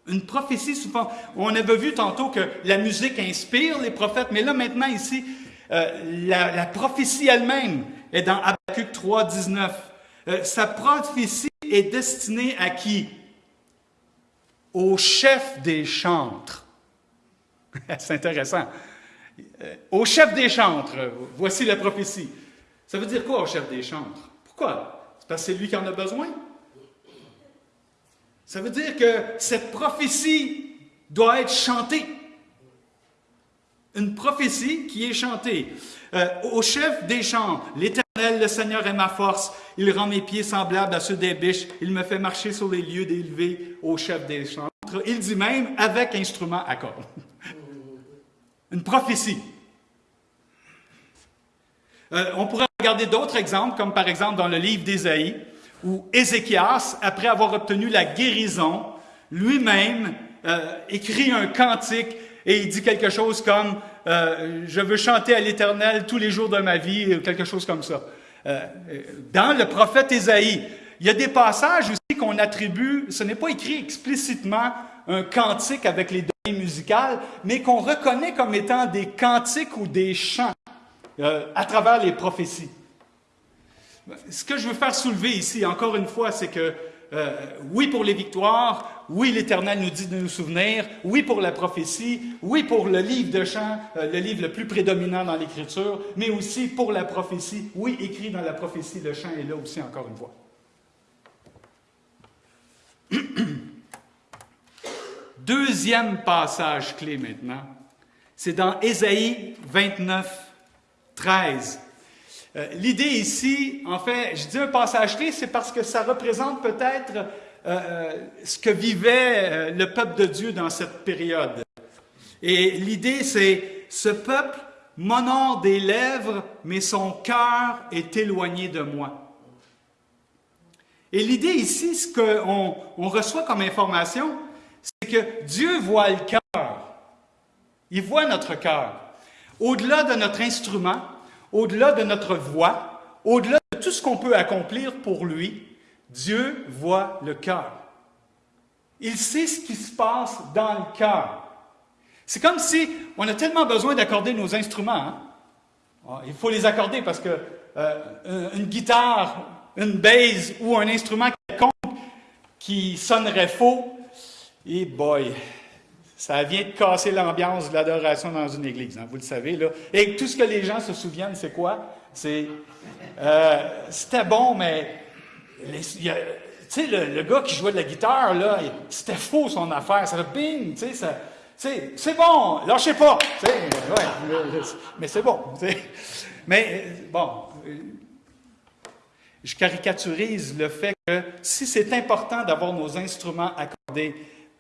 Une prophétie sous forme... On avait vu tantôt que la musique inspire les prophètes, mais là maintenant ici, Euh, la, prophétie elle-même est dans Habakkuk 3, 19. Euh, sa prophétie est destinée à qui? Au chef des chantres. [LAUGHS] C'est intéressant. Euh, au chef des chantres, voici la prophétie. Ça veut dire quoi au chef des chantres? Pourquoi? Parce que c'est lui qui en a besoin. Ça veut dire que cette prophétie doit être chantée. Une prophétie qui est chantée. Euh, au chef des chants, l'Éternel, le Seigneur est ma force. Il rend mes pieds semblables à ceux des biches. Il me fait marcher sur les lieux élevés au chef des chantres. Il dit même avec instrument à cordes. [LAUGHS] Une prophétie. Euh, on pourrait regarder d'autres exemples, comme par exemple dans le livre d'Ésaïe, où Ézéchias, après avoir obtenu la guérison, lui-même euh, écrit un cantique et il dit quelque chose comme euh, Je veux chanter à l'Éternel tous les jours de ma vie, quelque chose comme ça. dans le prophète Ésaïe, il y a des passages aussi qu'on attribue, ce n'est pas écrit explicitement un cantique avec les données musicales, mais qu'on reconnaît comme étant des cantiques ou des chants à travers les prophéties. Ce que je veux faire soulever ici, encore une fois, c'est que euh, oui pour les victoires, oui l'Éternel nous dit de nous souvenir, oui pour la prophétie, oui pour le livre de chant, euh, le livre le plus prédominant dans l'Écriture, mais aussi pour la prophétie, oui écrit dans la prophétie, le chant est là aussi encore une fois. [COUGHS] Deuxième passage clé maintenant, c'est dans Ésaïe 29, 13. Euh, l'idée ici, en fait, je dis un passage clé, c'est parce que ça représente peut-être euh, euh, ce que vivait le peuple de Dieu dans cette période. Et l'idée, c'est ce peuple m'honore des lèvres, mais son cœur est éloigné de moi. Et l'idée ici, ce qu'on on reçoit comme information, c'est que Dieu voit le cœur. Il voit notre cœur. Au-delà de notre instrument, au-delà de notre voix, au-delà de tout ce qu'on peut accomplir pour lui, Dieu voit le cœur. Il sait ce qui se passe dans le cœur. C'est comme si on a tellement besoin d'accorder nos instruments. Hein. Ah, il faut les accorder parce que euh, une guitare, une bass ou un instrument quelconque qui sonnerait faux, et boy, ça vient de casser l'ambiance de l'adoration dans une église, hein, vous le savez. Là. Et tout ce que les gens se souviennent, c'est quoi? C'est, euh, c'était bon, mais tu sais, le, gars qui jouait de la guitare, là, c'était faux son affaire. Ça bing, tu sais, c'est bon, lâchez pas. Ouais, mais c'est bon. Mais bon, je caricaturise le fait que si c'est important d'avoir nos instruments accordés,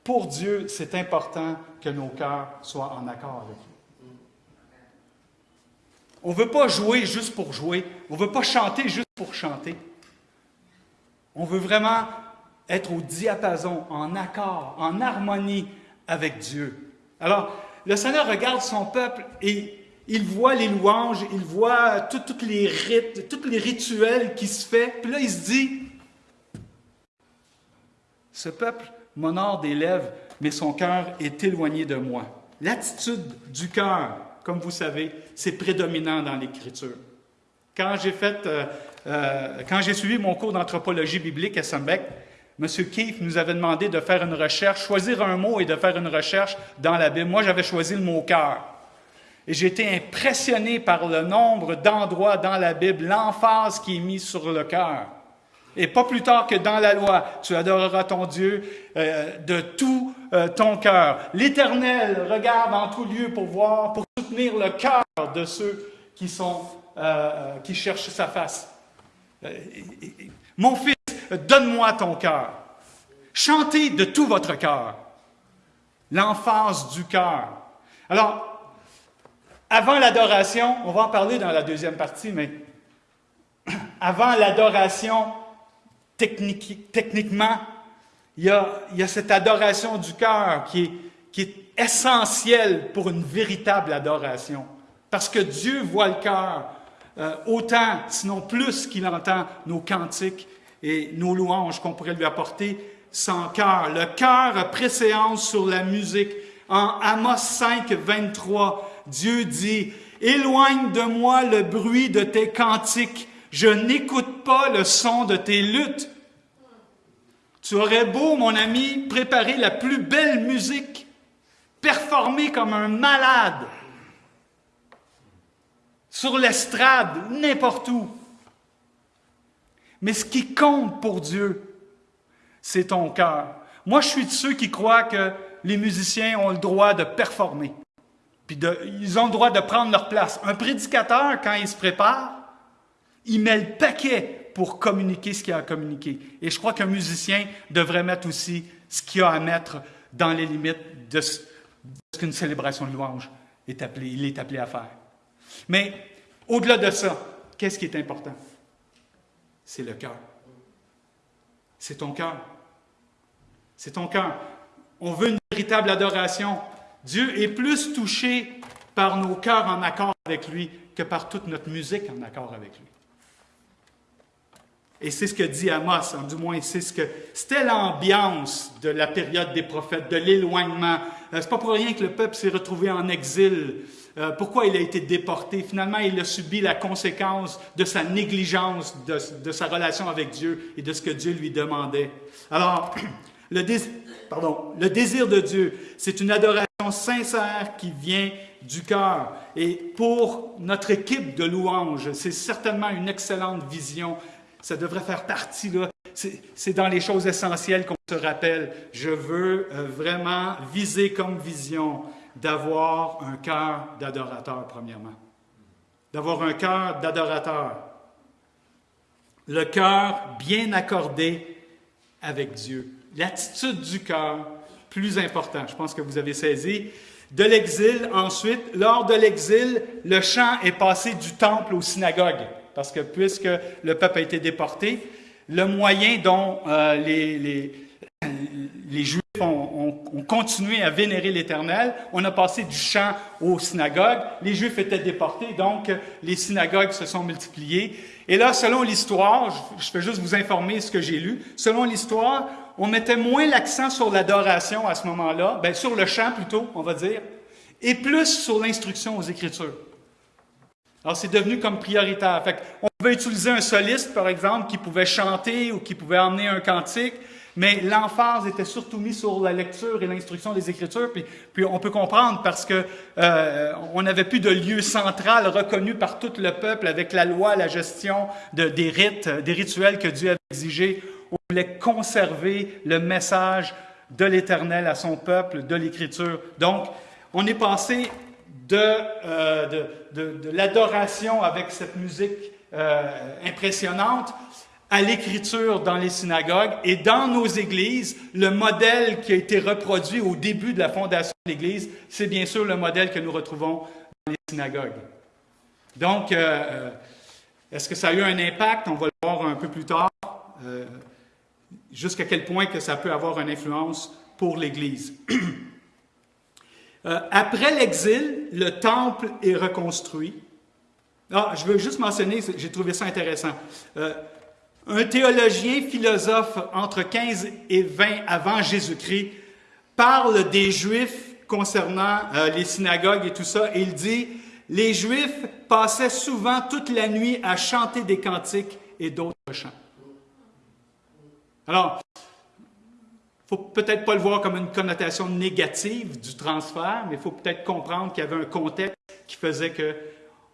pour Dieu, c'est important que nos cœurs soient en accord avec lui. On ne veut pas jouer juste pour jouer. On ne veut pas chanter juste pour chanter. On veut vraiment être au diapason, en accord, en harmonie avec Dieu. Alors, le Seigneur regarde son peuple et il voit les louanges, il voit tous les rites, tous les rituels qui se font. Puis là, il se dit, ce peuple m'honore des lèvres, mais son cœur est éloigné de moi. L'attitude du cœur, comme vous savez, c'est prédominant dans l'Écriture. Quand j'ai fait, euh, euh, quand j'ai suivi mon cours d'anthropologie biblique à Sembec, M. Keith nous avait demandé de faire une recherche, choisir un mot et de faire une recherche dans la Bible. Moi, j'avais choisi le mot cœur. Et j'ai été impressionné par le nombre d'endroits dans la Bible, l'emphase qui est mise sur le cœur. Et pas plus tard que dans la loi, tu adoreras ton Dieu euh, de tout euh, ton cœur. L'Éternel regarde en tout lieu pour voir, pour soutenir le cœur de ceux qui sont, euh, qui cherchent sa face. Mon fils, donne-moi ton cœur. Chantez de tout votre cœur. L'emphase du cœur. Alors, avant l'adoration, on va en parler dans la deuxième partie, mais [CLEARS THROAT] avant l'adoration, techniquement, il y, a, cette adoration du cœur qui est, essentielle pour une véritable adoration. Parce que Dieu voit le cœur euh, autant, sinon plus qu'il entend nos cantiques et nos louanges qu'on pourrait lui apporter sans cœur. Le cœur a préséance sur la musique. En Amos 5, 23, Dieu dit, Éloigne de moi le bruit de tes cantiques. Je n'écoute pas le son de tes luttes. Tu aurais beau, mon ami, préparer la plus belle musique, performer comme un malade, sur l'estrade, n'importe où. Mais ce qui compte pour Dieu, c'est ton cœur. Moi, je suis de ceux qui croient que les musiciens ont le droit de performer. Ils ont le droit de prendre leur place. Un prédicateur, quand il se prépare, il met le paquet pour communiquer ce qu'il a à communiquer. Et je crois qu'un musicien devrait mettre aussi ce qu'il a à mettre dans les limites de ce, qu'une célébration de louange est appelée, il est appelé à faire. Mais au-delà de ça, qu'est-ce qui est important? C'est le cœur. C'est ton cœur. C'est ton cœur. On veut une véritable adoration. Dieu est plus touché par nos cœurs en accord avec lui que par toute notre musique en accord avec lui. Et c'est ce que dit Amos, du moins c'est ce que c'était l'ambiance de la période des prophètes, de l'éloignement. Euh, c'est pas pour rien que le peuple s'est retrouvé en exil. Euh, pourquoi il a été déporté? Finalement, il a subi la conséquence de sa négligence de, de sa relation avec Dieu et de ce que Dieu lui demandait. Alors, le, pardon, le désir de Dieu, c'est une adoration sincère qui vient du cœur. Et pour notre équipe de louanges, c'est certainement une excellente vision. Ça devrait faire partie, là. C'est dans les choses essentielles qu'on se rappelle. Je veux euh, vraiment viser comme vision d'avoir un cœur d'adorateur, premièrement. D'avoir un cœur d'adorateur. Le cœur bien accordé avec Dieu. L'attitude du cœur, plus important, je pense que vous avez saisi. De l'exil, ensuite, lors de l'exil, le chant est passé du temple aux synagogues, parce que puisque le peuple a été déporté, le moyen dont euh, les, les, les, Juifs ont, ont, continué à vénérer l'Éternel, on a passé du chant aux synagogues. Les Juifs étaient déportés, donc les synagogues se sont multipliées. Et là, selon l'histoire, je, je vais juste vous informer ce que j'ai lu, selon l'histoire, on mettait moins l'accent sur l'adoration à ce moment-là, ben, sur le chant plutôt, on va dire, et plus sur l'instruction aux Écritures. Alors, c'est devenu comme prioritaire. Fait on pouvait utiliser un soliste, par exemple, qui pouvait chanter ou qui pouvait emmener un cantique, mais l'emphase était surtout mise sur la lecture et l'instruction des Écritures. Puis, puis, on peut comprendre parce que euh, on n'avait plus de lieu central reconnu par tout le peuple avec la loi, la gestion de, des rites, des rituels que Dieu avait exigés on voulait conserver le message de l'Éternel à son peuple, de l'Écriture. Donc, on est passé de, euh, de, l'adoration avec cette musique euh, impressionnante à l'écriture dans les synagogues et dans nos églises, le modèle qui a été reproduit au début de la fondation de l'Église, c'est bien sûr le modèle que nous retrouvons dans les synagogues. Donc, euh, est-ce que ça a eu un impact? On va le voir un peu plus tard jusqu'à quel point que ça peut avoir une influence pour l'Église. [CLEARS THROAT] Euh, après l'exil, le temple est reconstruit. Ah, je veux juste mentionner, j'ai trouvé ça intéressant. Euh, un théologien philosophe entre 15 et 20 avant Jésus-Christ parle des Juifs concernant euh, les synagogues et tout ça, il dit, les Juifs passaient souvent toute la nuit à chanter des cantiques et d'autres chants. Alors, faut peut-être pas le voir comme une connotation négative du transfert, mais il faut peut-être comprendre qu'il y avait un contexte qui faisait que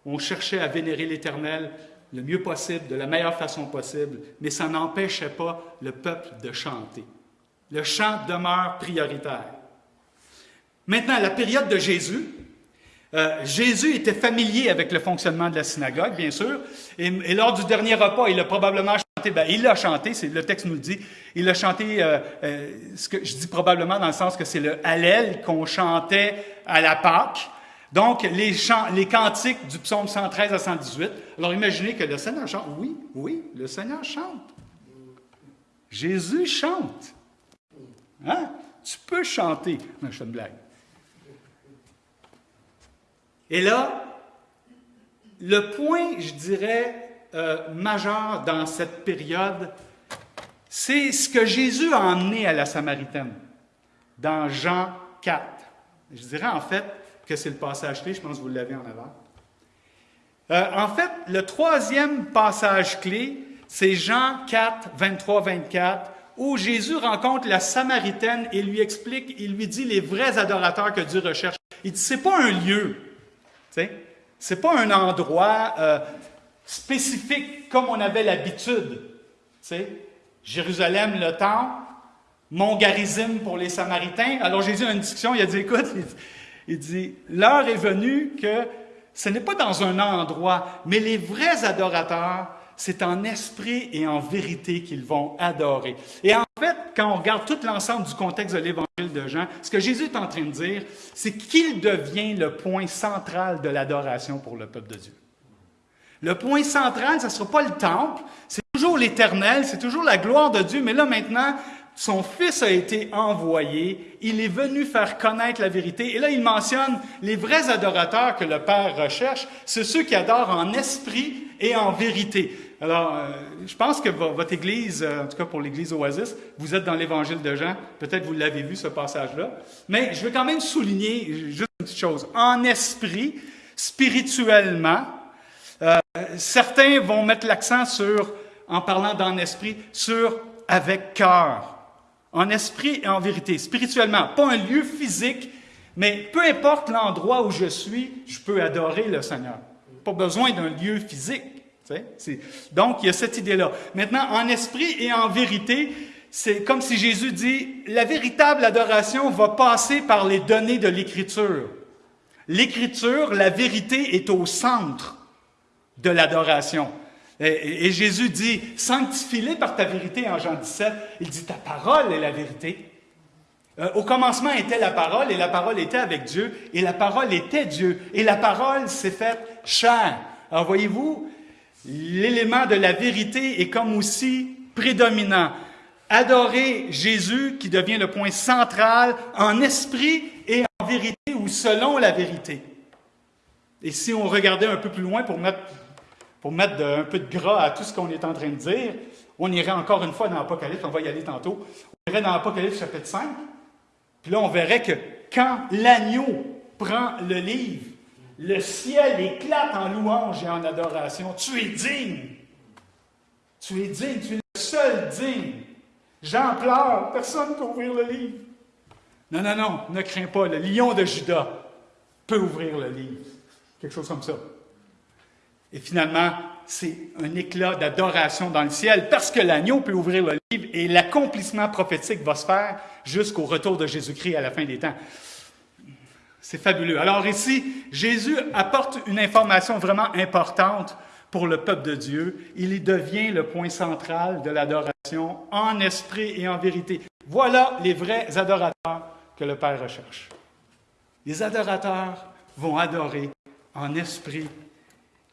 on cherchait à vénérer l'Éternel le mieux possible, de la meilleure façon possible, mais ça n'empêchait pas le peuple de chanter. Le chant demeure prioritaire. Maintenant, la période de Jésus, euh, Jésus était familier avec le fonctionnement de la synagogue, bien sûr, et, et lors du dernier repas, il a probablement ben, il l'a chanté, le texte nous le dit. Il a chanté, euh, euh, ce que je dis probablement dans le sens que c'est le Hallel qu'on chantait à la Pâque. Donc, les, chants, les cantiques du psaume 113 à 118. Alors, imaginez que le Seigneur chante. Oui, oui, le Seigneur chante. Jésus chante. Hein? Tu peux chanter. Non, je fais une blague. Et là, le point, je dirais, euh, majeur dans cette période, c'est ce que Jésus a emmené à la Samaritaine, dans Jean 4. Je dirais en fait que c'est le passage clé, je pense que vous l'avez en avant. Euh, en fait, le troisième passage clé, c'est Jean 4, 23, 24, où Jésus rencontre la Samaritaine et lui explique, il lui dit les vrais adorateurs que Dieu recherche. Il dit, c'est pas un lieu, c'est pas un endroit euh, spécifique comme on avait l'habitude. Jérusalem, le temple, mon garizim pour les Samaritains. Alors Jésus a une discussion, il a dit, écoute, il dit, l'heure est venue que ce n'est pas dans un endroit, mais les vrais adorateurs, c'est en esprit et en vérité qu'ils vont adorer. Et en fait, quand on regarde tout l'ensemble du contexte de l'évangile de Jean, ce que Jésus est en train de dire, c'est qu'il devient le point central de l'adoration pour le peuple de Dieu. Le point central, ce ne sera pas le temple, c'est toujours l'éternel, c'est toujours la gloire de Dieu, mais là maintenant, son Fils a été envoyé, il est venu faire connaître la vérité. Et là, il mentionne les vrais adorateurs que le Père recherche, c'est ceux qui adorent en esprit et en vérité. Alors, euh, je pense que votre Église, euh, en tout cas pour l'Église Oasis, vous êtes dans l'Évangile de Jean, peut-être vous l'avez vu ce passage-là, mais je veux quand même souligner juste une petite chose. En esprit, spirituellement, euh, certains vont mettre l'accent sur, en parlant d'en esprit, sur avec cœur en esprit et en vérité, spirituellement. Pas un lieu physique, mais peu importe l'endroit où je suis, je peux adorer le Seigneur. Pas besoin d'un lieu physique. Donc, il y a cette idée-là. Maintenant, en esprit et en vérité, c'est comme si Jésus dit, la véritable adoration va passer par les données de l'Écriture. L'Écriture, la vérité est au centre de l'adoration. Et, Jésus dit, sanctifie-les par ta vérité en Jean 17. Il dit, ta parole est la vérité. Euh, au commencement était la parole, et la parole était avec Dieu, et la parole était Dieu, et la parole s'est faite chair. Alors voyez-vous, l'élément de la vérité est comme aussi prédominant. Adorer Jésus qui devient le point central en esprit et en vérité ou selon la vérité. Et si on regardait un peu plus loin pour mettre pour mettre un peu de gras à tout ce qu'on est en train de dire, on irait encore une fois dans l'Apocalypse, on va y aller tantôt, on irait dans l'Apocalypse chapitre 5, puis là on verrait que quand l'agneau prend le livre, le ciel éclate en louange et en adoration. Tu es digne. Tu es digne, tu es le seul digne. Jean pleure, personne ne peut ouvrir le livre. Non, non, non, ne crains pas, le lion de Judas peut ouvrir le livre. Quelque chose comme ça. Et finalement, c'est un éclat d'adoration dans le ciel parce que l'agneau peut ouvrir le livre et l'accomplissement prophétique va se faire jusqu'au retour de Jésus-Christ à la fin des temps. C'est fabuleux. Alors ici, Jésus apporte une information vraiment importante pour le peuple de Dieu. Il y devient le point central de l'adoration en esprit et en vérité. Voilà les vrais adorateurs que le Père recherche. Les adorateurs vont adorer en esprit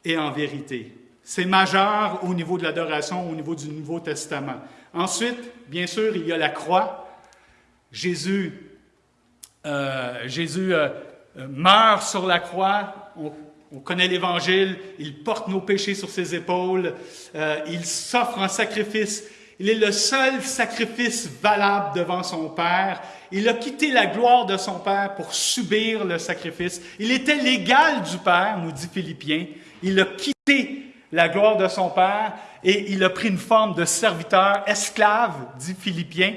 et en vérité. C'est majeur au niveau de l'adoration, au niveau du Nouveau Testament. Ensuite, bien sûr, il y a la croix. Jésus, euh, Jésus euh, euh, meurt sur la croix. On, on connaît l'Évangile. Il porte nos péchés sur ses épaules. il s'offre en sacrifice. Il est le seul sacrifice valable devant son Père. Il a quitté la gloire de son Père pour subir le sacrifice. Il était l'égal du Père, nous dit Philippiens. Il a quitté la gloire de son Père et il a pris une forme de serviteur, esclave, dit Philippiens.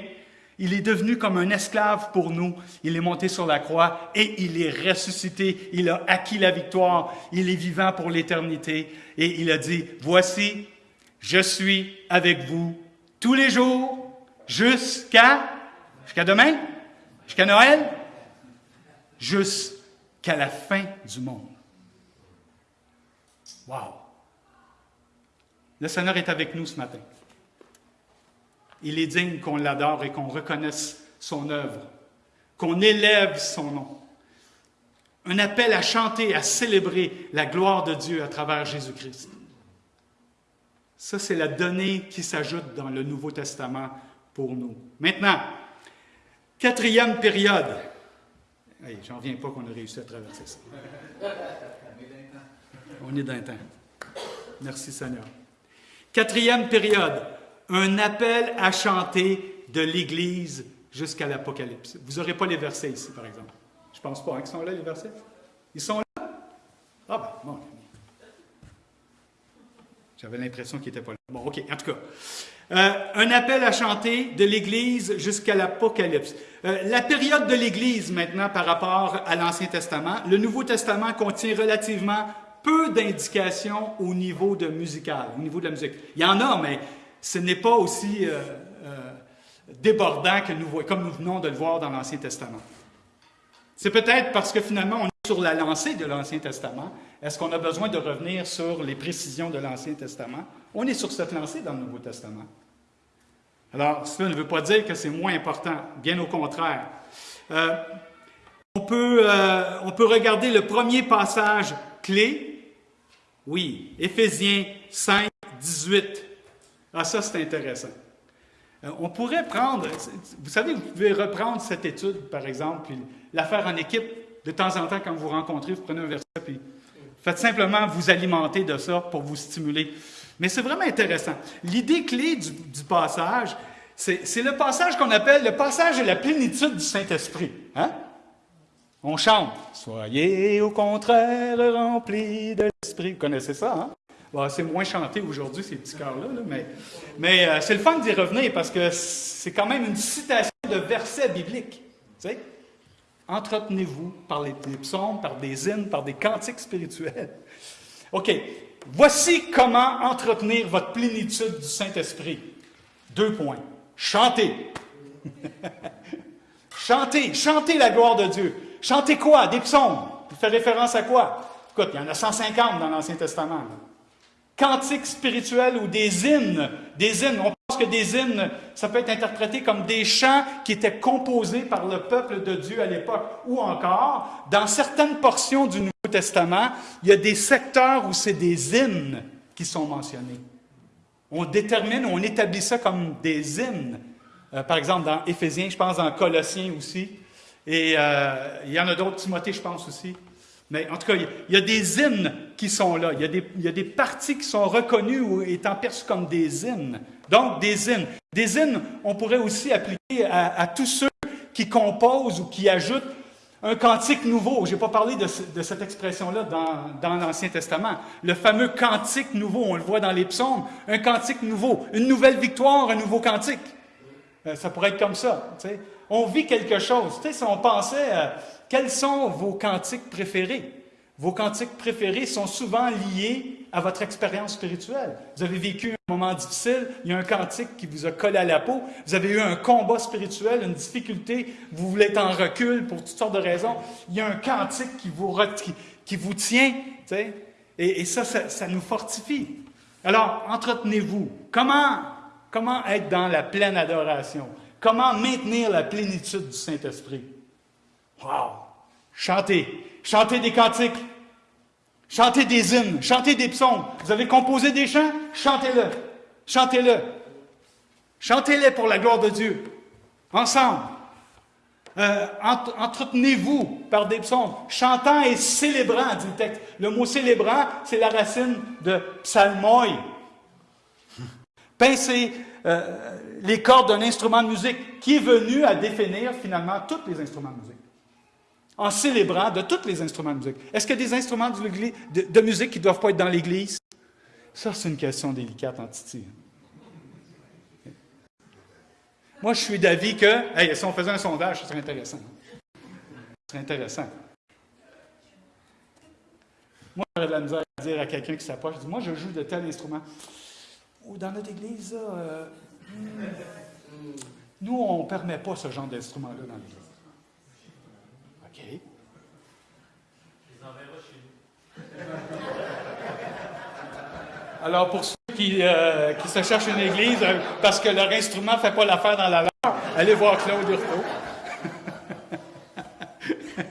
Il est devenu comme un esclave pour nous. Il est monté sur la croix et il est ressuscité. Il a acquis la victoire. Il est vivant pour l'éternité. Et il a dit, voici, je suis avec vous tous les jours jusqu'à, jusqu'à demain, jusqu'à Noël, jusqu'à la fin du monde. Wow! Le Seigneur est avec nous ce matin. Il est digne qu'on l'adore et qu'on reconnaisse son œuvre, qu'on élève son nom. Un appel à chanter, à célébrer la gloire de Dieu à travers Jésus-Christ. Ça, c'est la donnée qui s'ajoute dans le Nouveau Testament pour nous. Maintenant, quatrième période. J'en viens pas qu'on a réussi à traverser ça. On est d'un temps. Merci Seigneur. Quatrième période, un appel à chanter de l'Église jusqu'à l'Apocalypse. Vous n'aurez pas les versets ici, par exemple. Je ne pense pas hein, qu'ils sont là, les versets? Ils sont là? Ah ben, bon. J'avais l'impression qu'il n'était pas là. Bon, OK, en tout cas. Euh, un appel à chanter de l'Église jusqu'à l'Apocalypse. Euh, la période de l'Église maintenant par rapport à l'Ancien Testament. Le Nouveau Testament contient relativement peu d'indications au niveau de musical, au niveau de la musique. Il y en a, mais ce n'est pas aussi euh, débordant que nous, comme nous venons de le voir dans l'Ancien Testament. C'est peut-être parce que finalement on est sur la lancée de l'Ancien Testament. Est-ce qu'on a besoin de revenir sur les précisions de l'Ancien Testament? On est sur cette lancée dans le Nouveau Testament. Alors, cela ne veut pas dire que c'est moins important, bien au contraire. Euh, on, peut, euh, on peut regarder le premier passage clé. Oui, Éphésiens 5, 18. Ah, ça, c'est intéressant. Euh, on pourrait prendre, vous savez, vous pouvez reprendre cette étude, par exemple, puis la faire en équipe. De temps en temps, quand vous rencontrez, vous prenez un verset, puis faites simplement vous alimenter de ça pour vous stimuler. Mais c'est vraiment intéressant. L'idée clé du, passage, c'est le passage qu'on appelle le passage de la plénitude du Saint-Esprit. Hein? On chante Soyez au contraire remplis de l'Esprit. Vous connaissez ça, hein? c'est moins chanté aujourd'hui, ces petits cœurs-là, mais, mais euh, c'est le fun d'y revenir parce que c'est quand même une citation de versets bibliques. Entretenez-vous par les, psaumes, par des hymnes, par des cantiques spirituels. OK. Voici comment entretenir votre plénitude du Saint-Esprit. Deux points. Chantez. [LAUGHS] chantez. Chantez la gloire de Dieu. Chantez quoi? Des psaumes. Vous faites référence à quoi? Écoute, il y en a 150 dans l'Ancien Testament cantiques spirituels ou des hymnes. Des hymnes, on pense que des hymnes, ça peut être interprété comme des chants qui étaient composés par le peuple de Dieu à l'époque. Ou encore, dans certaines portions du Nouveau Testament, il y a des secteurs où c'est des hymnes qui sont mentionnés. On détermine, on établit ça comme des hymnes. Euh, par exemple, dans Éphésiens, je pense dans Colossiens aussi. Et euh, il y en a d'autres, Timothée, je pense aussi. Mais en tout cas, il y a des hymnes qui sont là. Il y a des, il y a des parties qui sont reconnues ou étant perçues comme des hymnes. Donc, des hymnes. Des hymnes, on pourrait aussi appliquer à, tous ceux qui composent ou qui ajoutent un cantique nouveau. Je n'ai pas parlé de, cette expression-là dans, dans l'Ancien Testament. Le fameux cantique nouveau, on le voit dans les psaumes. Un cantique nouveau, une nouvelle victoire, un nouveau cantique. Euh, ça pourrait être comme ça. Tu sais. On vit quelque chose. Tu sais, si on pensait... Quels sont vos cantiques préférés? Vos cantiques préférés sont souvent liés à votre expérience spirituelle. Vous avez vécu un moment difficile, il y a un cantique qui vous a collé à la peau, vous avez eu un combat spirituel, une difficulté, vous voulez être en recul pour toutes sortes de raisons, il y a un cantique qui vous, qui, vous tient, et, ça, ça, nous fortifie. Alors, entretenez-vous. Comment, comment être dans la pleine adoration? Comment maintenir la plénitude du Saint-Esprit? Wow! Chantez. Chantez des cantiques. Chantez des hymnes. Chantez des psaumes. Vous avez composé des chants? Chantez-le. Chantez-le. Chantez-les pour la gloire de Dieu. Ensemble. Euh, entretenez-vous par des psaumes, chantant et célébrant, dit le texte. Le mot célébrant, c'est la racine de psalmoi. Pincez euh, les cordes d'un instrument de musique qui est venu à définir finalement tous les instruments de musique en célébrant de tous les instruments de musique. Est-ce qu'il y a des instruments de, musique qui ne doivent pas être dans l'Église? Ça, c'est une question délicate en Titi. Moi, je suis d'avis que, si on faisait un sondage, ce serait intéressant. Ce serait intéressant. Moi, j'aurais de la misère à dire à quelqu'un qui s'approche, moi, je joue de tel instrument. Ou dans notre Église, euh, hmm, nous, on ne permet pas ce genre d'instrument-là dans l'Église. [LAUGHS] Alors, pour ceux qui, euh, qui, se cherchent une église euh, parce que leur instrument ne fait pas l'affaire dans la leur, allez voir Claude Hurtaud. [LAUGHS]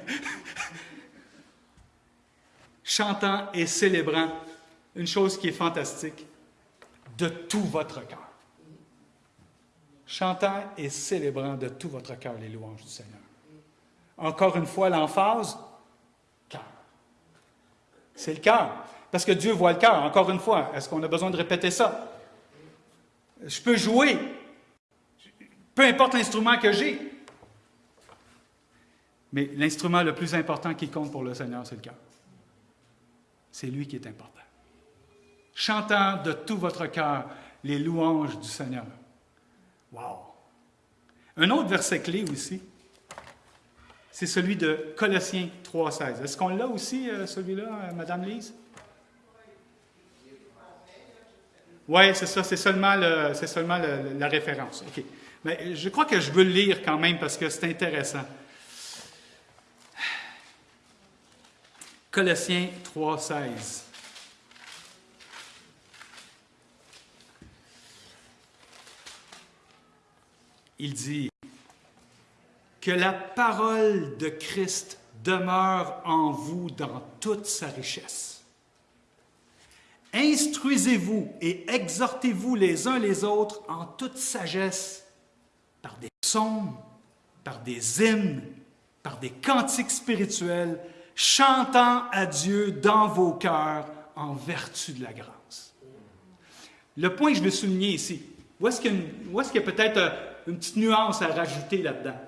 Chantant et célébrant une chose qui est fantastique de tout votre cœur. Chantant et célébrant de tout votre cœur les louanges du Seigneur. Encore une fois, l'emphase, cœur. C'est le cœur. Parce que Dieu voit le cœur. Encore une fois, est-ce qu'on a besoin de répéter ça? Je peux jouer, peu importe l'instrument que j'ai. Mais l'instrument le plus important qui compte pour le Seigneur, c'est le cœur. C'est lui qui est important. Chantant de tout votre cœur les louanges du Seigneur. Wow! Un autre verset clé aussi, c'est celui de Colossiens 3,16. Est-ce qu'on l'a aussi, euh, celui-là, euh, Madame Lise? Oui, c'est ça, c'est seulement, seulement la référence. Mais je crois que je veux le lire quand même parce que c'est intéressant. Colossiens 3,16. Il dit que la parole de Christ demeure en vous dans toute sa richesse. Instruisez-vous et exhortez-vous les uns les autres en toute sagesse par des psaumes, par des hymnes, par des cantiques spirituels, chantant à Dieu dans vos cœurs en vertu de la grâce. Le point que je veux souligner ici, où est-ce qu'il y a, peut-être euh, une petite nuance à rajouter là-dedans?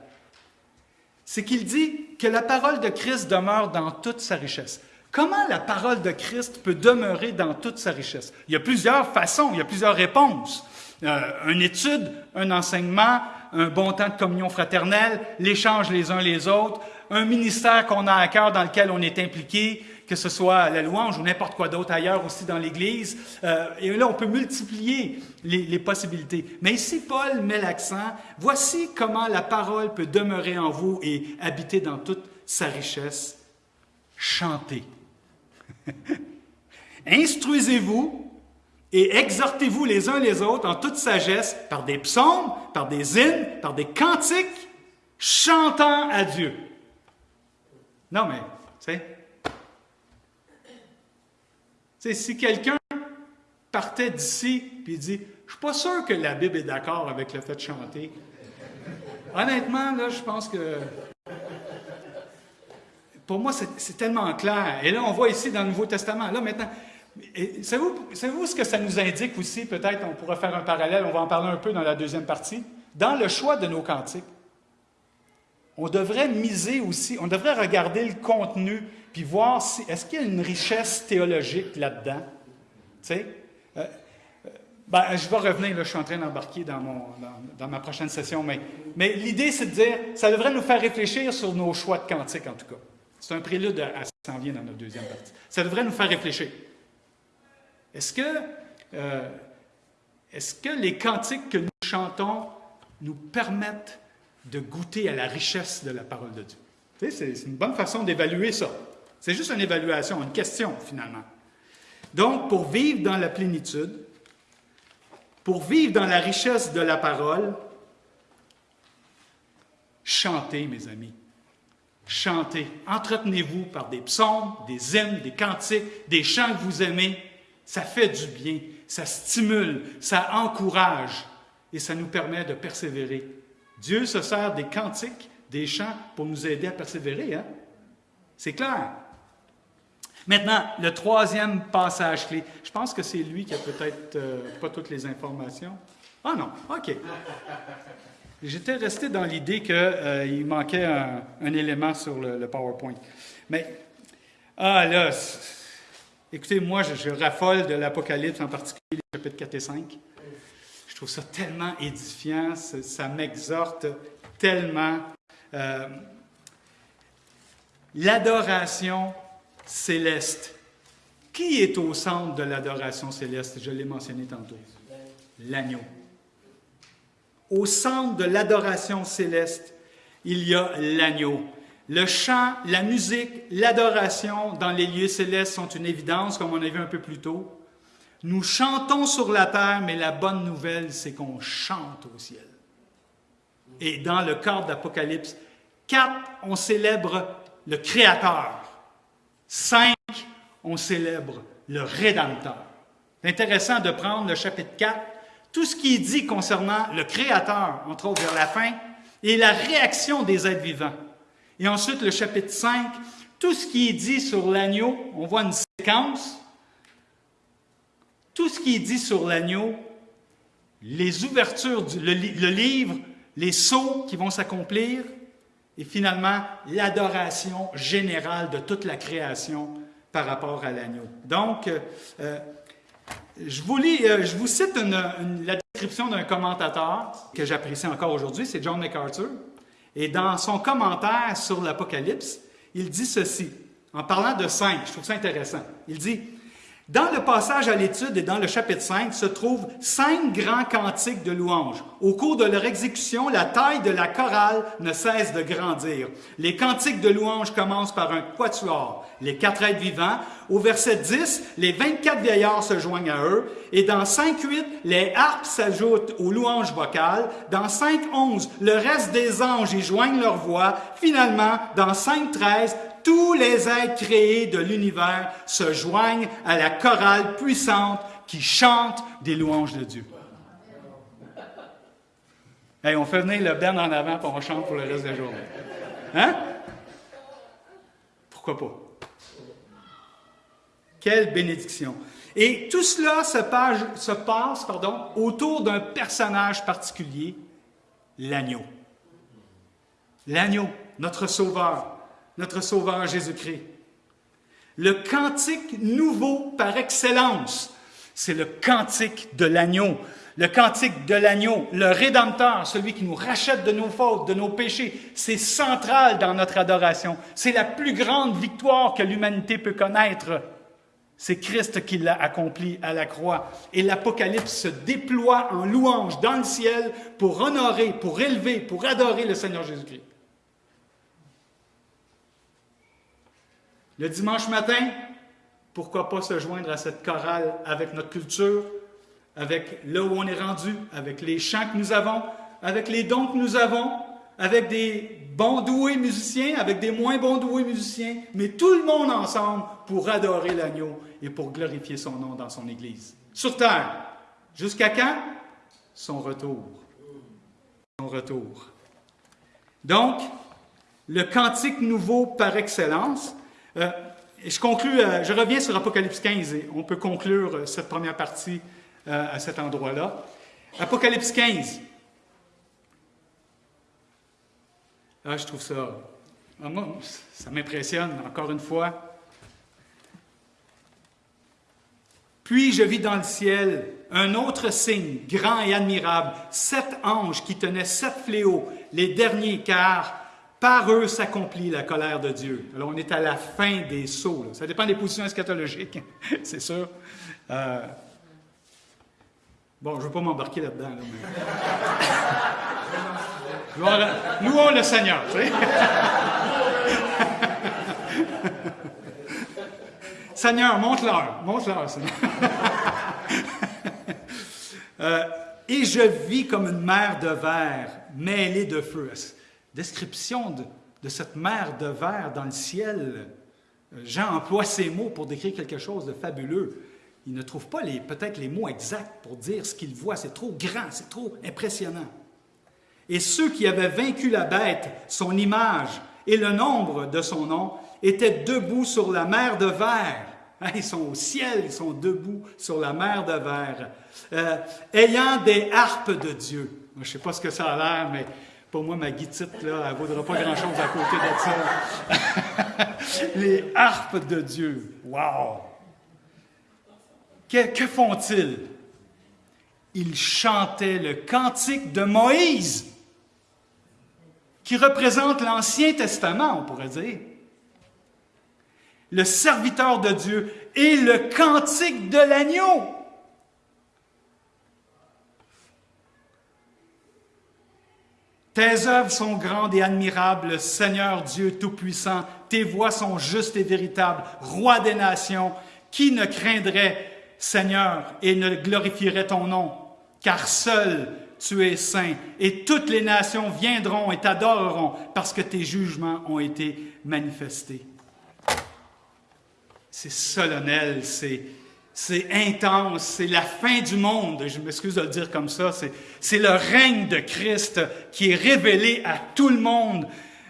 C'est qu'il dit que la parole de Christ demeure dans toute sa richesse. Comment la parole de Christ peut demeurer dans toute sa richesse? Il y a plusieurs façons, il y a plusieurs réponses. Euh, une étude, un enseignement, un bon temps de communion fraternelle, l'échange les uns les autres, un ministère qu'on a à cœur dans lequel on est impliqué, que ce soit la louange ou n'importe quoi d'autre ailleurs aussi dans l'Église. Euh, et là, on peut multiplier les, les, possibilités. Mais ici, Paul met l'accent, voici comment la parole peut demeurer en vous et habiter dans toute sa richesse. Chantez. [LAUGHS] Instruisez-vous et exhortez-vous les uns les autres en toute sagesse par des psaumes, par des hymnes, par des cantiques, chantant à Dieu. Non, mais, tu sais, si quelqu'un partait d'ici et dit Je suis pas sûr que la Bible est d'accord avec le fait de chanter. Honnêtement, là, je pense que. Pour moi, c'est tellement clair. Et là, on voit ici dans le Nouveau Testament. Là, maintenant, savez-vous ce que ça nous indique aussi? Peut-être on pourra faire un parallèle, on va en parler un peu dans la deuxième partie. Dans le choix de nos cantiques, on devrait miser aussi, on devrait regarder le contenu, puis voir si, est-ce qu'il y a une richesse théologique là-dedans? Euh, euh, ben, je vais revenir, là, je suis en train d'embarquer dans, dans, ma prochaine session, mais, mais l'idée, c'est de dire, ça devrait nous faire réfléchir sur nos choix de cantiques, en tout cas. C'est un prélude à ce qui s'en vient dans notre deuxième partie. Ça devrait nous faire réfléchir. Est-ce que, euh, est-ce que les cantiques que nous chantons nous permettent de goûter à la richesse de la parole de Dieu? c'est une bonne façon d'évaluer ça. C'est juste une évaluation, une question finalement. Donc, pour vivre dans la plénitude, pour vivre dans la richesse de la parole, chantez, mes amis. Chantez. Entretenez-vous par des psaumes, des hymnes, des cantiques, des chants que vous aimez. Ça fait du bien, ça stimule, ça encourage et ça nous permet de persévérer Dieu se sert des cantiques, des chants pour nous aider à persévérer. Hein? C'est clair. Maintenant, le troisième passage clé. Je pense que c'est lui qui a peut-être euh, pas toutes les informations. Ah non, OK. J'étais resté dans l'idée qu'il euh, manquait un, élément sur le, PowerPoint. Mais, ah là, écoutez, moi, je, je raffole de l'Apocalypse, en particulier les chapitres 4 et 5 trouve ça tellement édifiant, ça, m'exhorte tellement. Euh, l'adoration céleste. Qui est au centre de l'adoration céleste? Je l'ai mentionné tantôt. L'agneau. Au centre de l'adoration céleste, il y a l'agneau. Le chant, la musique, l'adoration dans les lieux célestes sont une évidence, comme on a vu un peu plus tôt. Nous chantons sur la terre, mais la bonne nouvelle, c'est qu'on chante au ciel. Et dans le cadre d'Apocalypse 4, on célèbre le Créateur. 5, on célèbre le Rédempteur. C'est intéressant de prendre le chapitre 4, tout ce qui est dit concernant le Créateur, entre autres vers la fin, et la réaction des êtres vivants. Et ensuite, le chapitre 5, tout ce qui est dit sur l'agneau, on voit une séquence, tout ce qui est dit sur l'agneau, les ouvertures, du, le, livre, les sauts qui vont s'accomplir, et finalement l'adoration générale de toute la création par rapport à l'agneau. Donc, euh, je vous euh, je vous cite la description d'un commentateur que j'apprécie encore aujourd'hui, c'est John MacArthur. Et dans son commentaire sur l'Apocalypse, il dit ceci, en parlant de cinq, je trouve ça intéressant. Il dit dans le passage à l'étude et dans le chapitre 5 se trouvent cinq grands cantiques de louanges. Au cours de leur exécution, la taille de la chorale ne cesse de grandir. Les cantiques de louanges commencent par un quatuor, les quatre êtres vivants. Au verset 10, les 24 vieillards se joignent à eux. Et dans 5.8, les harpes s'ajoutent aux louanges vocales. Dans 5.11, le reste des anges y joignent leur voix. Finalement, dans 5.13, tous les êtres créés de l'univers se joignent à la chorale puissante qui chante des louanges de Dieu. Hey, on fait venir le Ben en avant et on chante pour le reste de la journée. Hein? Pourquoi pas? Quelle bénédiction. Et tout cela se passe, autour d'un personnage particulier, l'agneau. L'agneau, notre sauveur, notre Sauveur Jésus-Christ. Le cantique nouveau par excellence, c'est le cantique de l'agneau. Le cantique de l'agneau, le Rédempteur, celui qui nous rachète de nos fautes, de nos péchés, c'est central dans notre adoration. C'est la plus grande victoire que l'humanité peut connaître. C'est Christ qui l'a accompli à la croix. Et l'Apocalypse se déploie en louange dans le ciel pour honorer, pour élever, pour adorer le Seigneur Jésus-Christ. Le dimanche matin, pourquoi pas se joindre à cette chorale avec notre culture, avec là où on est rendu, avec les chants que nous avons, avec les dons que nous avons, avec des bons doués musiciens, avec des moins bons doués musiciens, mais tout le monde ensemble pour adorer l'agneau et pour glorifier son nom dans son Église. Sur terre. Jusqu'à quand? Son retour. Son retour. Donc, le cantique nouveau par excellence, euh, je conclue, euh, je reviens sur Apocalypse 15 et on peut conclure euh, cette première partie à cet endroit-là. Apocalypse 15. Ah, je trouve ça. Ah, ça m'impressionne, encore une fois. Puis je vis dans le ciel un autre signe, grand et admirable, sept anges qui tenaient sept fléaux, les derniers, car par eux s'accomplit la colère de Dieu. Alors, on est à la fin des sauts. Ça dépend des positions eschatologiques, [LAUGHS] c'est sûr. Euh, bon, je ne veux pas m'embarquer là-dedans. Nous [LAUGHS] Louons le Seigneur. Tu sais? [LAUGHS] Seigneur, Seigneur. Euh, et je vis comme une mer de verre mêlée de feu description de, cette mer de verre dans le ciel, euh, Jean emploie ces mots pour décrire quelque chose de fabuleux. Il ne trouve pas peut-être les mots exacts pour dire ce qu'il voit. C'est trop grand, c'est trop impressionnant. Et ceux qui avaient vaincu la bête, son image et le nombre de son nom, étaient debout sur la mer de verre. Hein, ils sont au ciel, ils sont debout sur la mer de verre, euh, ayant des harpes de Dieu. je ne sais pas ce que ça a l'air, mais pour moi, ma guitite, là, elle ne vaudra pas grand-chose à côté de ça. [LAUGHS] Les harpes de Dieu. Wow! Que, que font-ils? Ils chantaient le cantique de Moïse, qui représente l'Ancien Testament, on pourrait dire. Le serviteur de Dieu et le cantique de l'agneau. Tes œuvres sont grandes et admirables, Seigneur Dieu Tout-Puissant. Tes voies sont justes et véritables, Roi des nations. Qui ne craindrait, Seigneur, et ne glorifierait ton nom? Car seul tu es saint, et toutes les nations viendront et t'adoreront, parce que tes jugements ont été manifestés. C'est solennel, c'est c'est intense, c'est la fin du monde, je m'excuse de le dire comme ça, c'est le règne de Christ qui est révélé à tout le monde,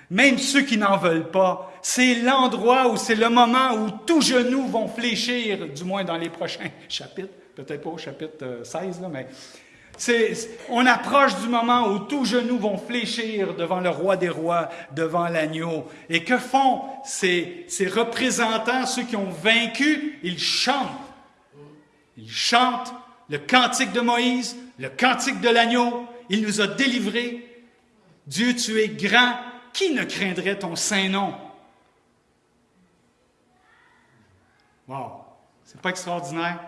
même ceux qui n'en veulent pas. C'est l'endroit où c'est le moment où tous genoux vont fléchir, du moins dans les prochains [LAUGHS] chapitres, peut-être pas au chapitre 16, euh, là, mais on approche du moment où tous genoux vont fléchir devant le roi des rois, devant l'agneau. Et que font ces, ces représentants, ceux qui ont vaincu? Ils chantent Il chante le cantique de Moïse, le cantique de l'agneau. Il nous a délivrés. Dieu, tu es grand. Qui ne craindrait ton saint nom? Wow! C'est pas extraordinaire?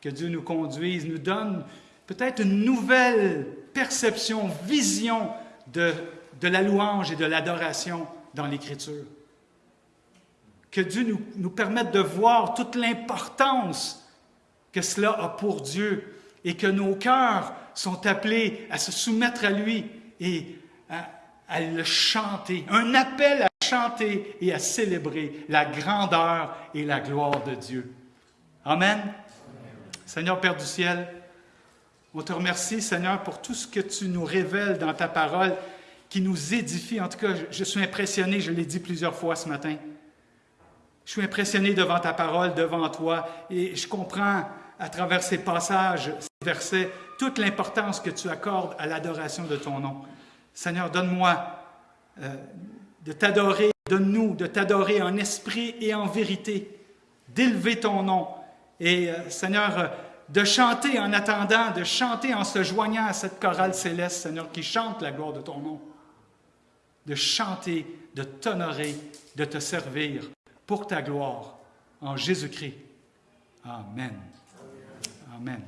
Que Dieu nous conduise, nous donne peut-être une nouvelle perception, vision de, de la louange et de l'adoration dans l'Écriture. Que Dieu nous, nous permette de voir toute l'importance que cela a pour Dieu et que nos cœurs sont appelés à se soumettre à lui et à, à le chanter. Un appel à chanter et à célébrer la grandeur et la gloire de Dieu. Amen. Seigneur Père du ciel, on te remercie, Seigneur, pour tout ce que tu nous révèles dans ta parole qui nous édifie. En tout cas, je suis impressionné, je l'ai dit plusieurs fois ce matin. Je suis impressionné devant ta parole, devant toi, et je comprends à travers ces passages, ces versets, toute l'importance que tu accordes à l'adoration de ton nom. Seigneur, donne-moi euh, de t'adorer, donne-nous de t'adorer en esprit et en vérité, d'élever ton nom. Et euh, Seigneur, de chanter en attendant, de chanter en se joignant à cette chorale céleste, Seigneur, qui chante la gloire de ton nom. De chanter, de t'honorer, de te servir pour ta gloire en Jésus-Christ. Amen. Amen.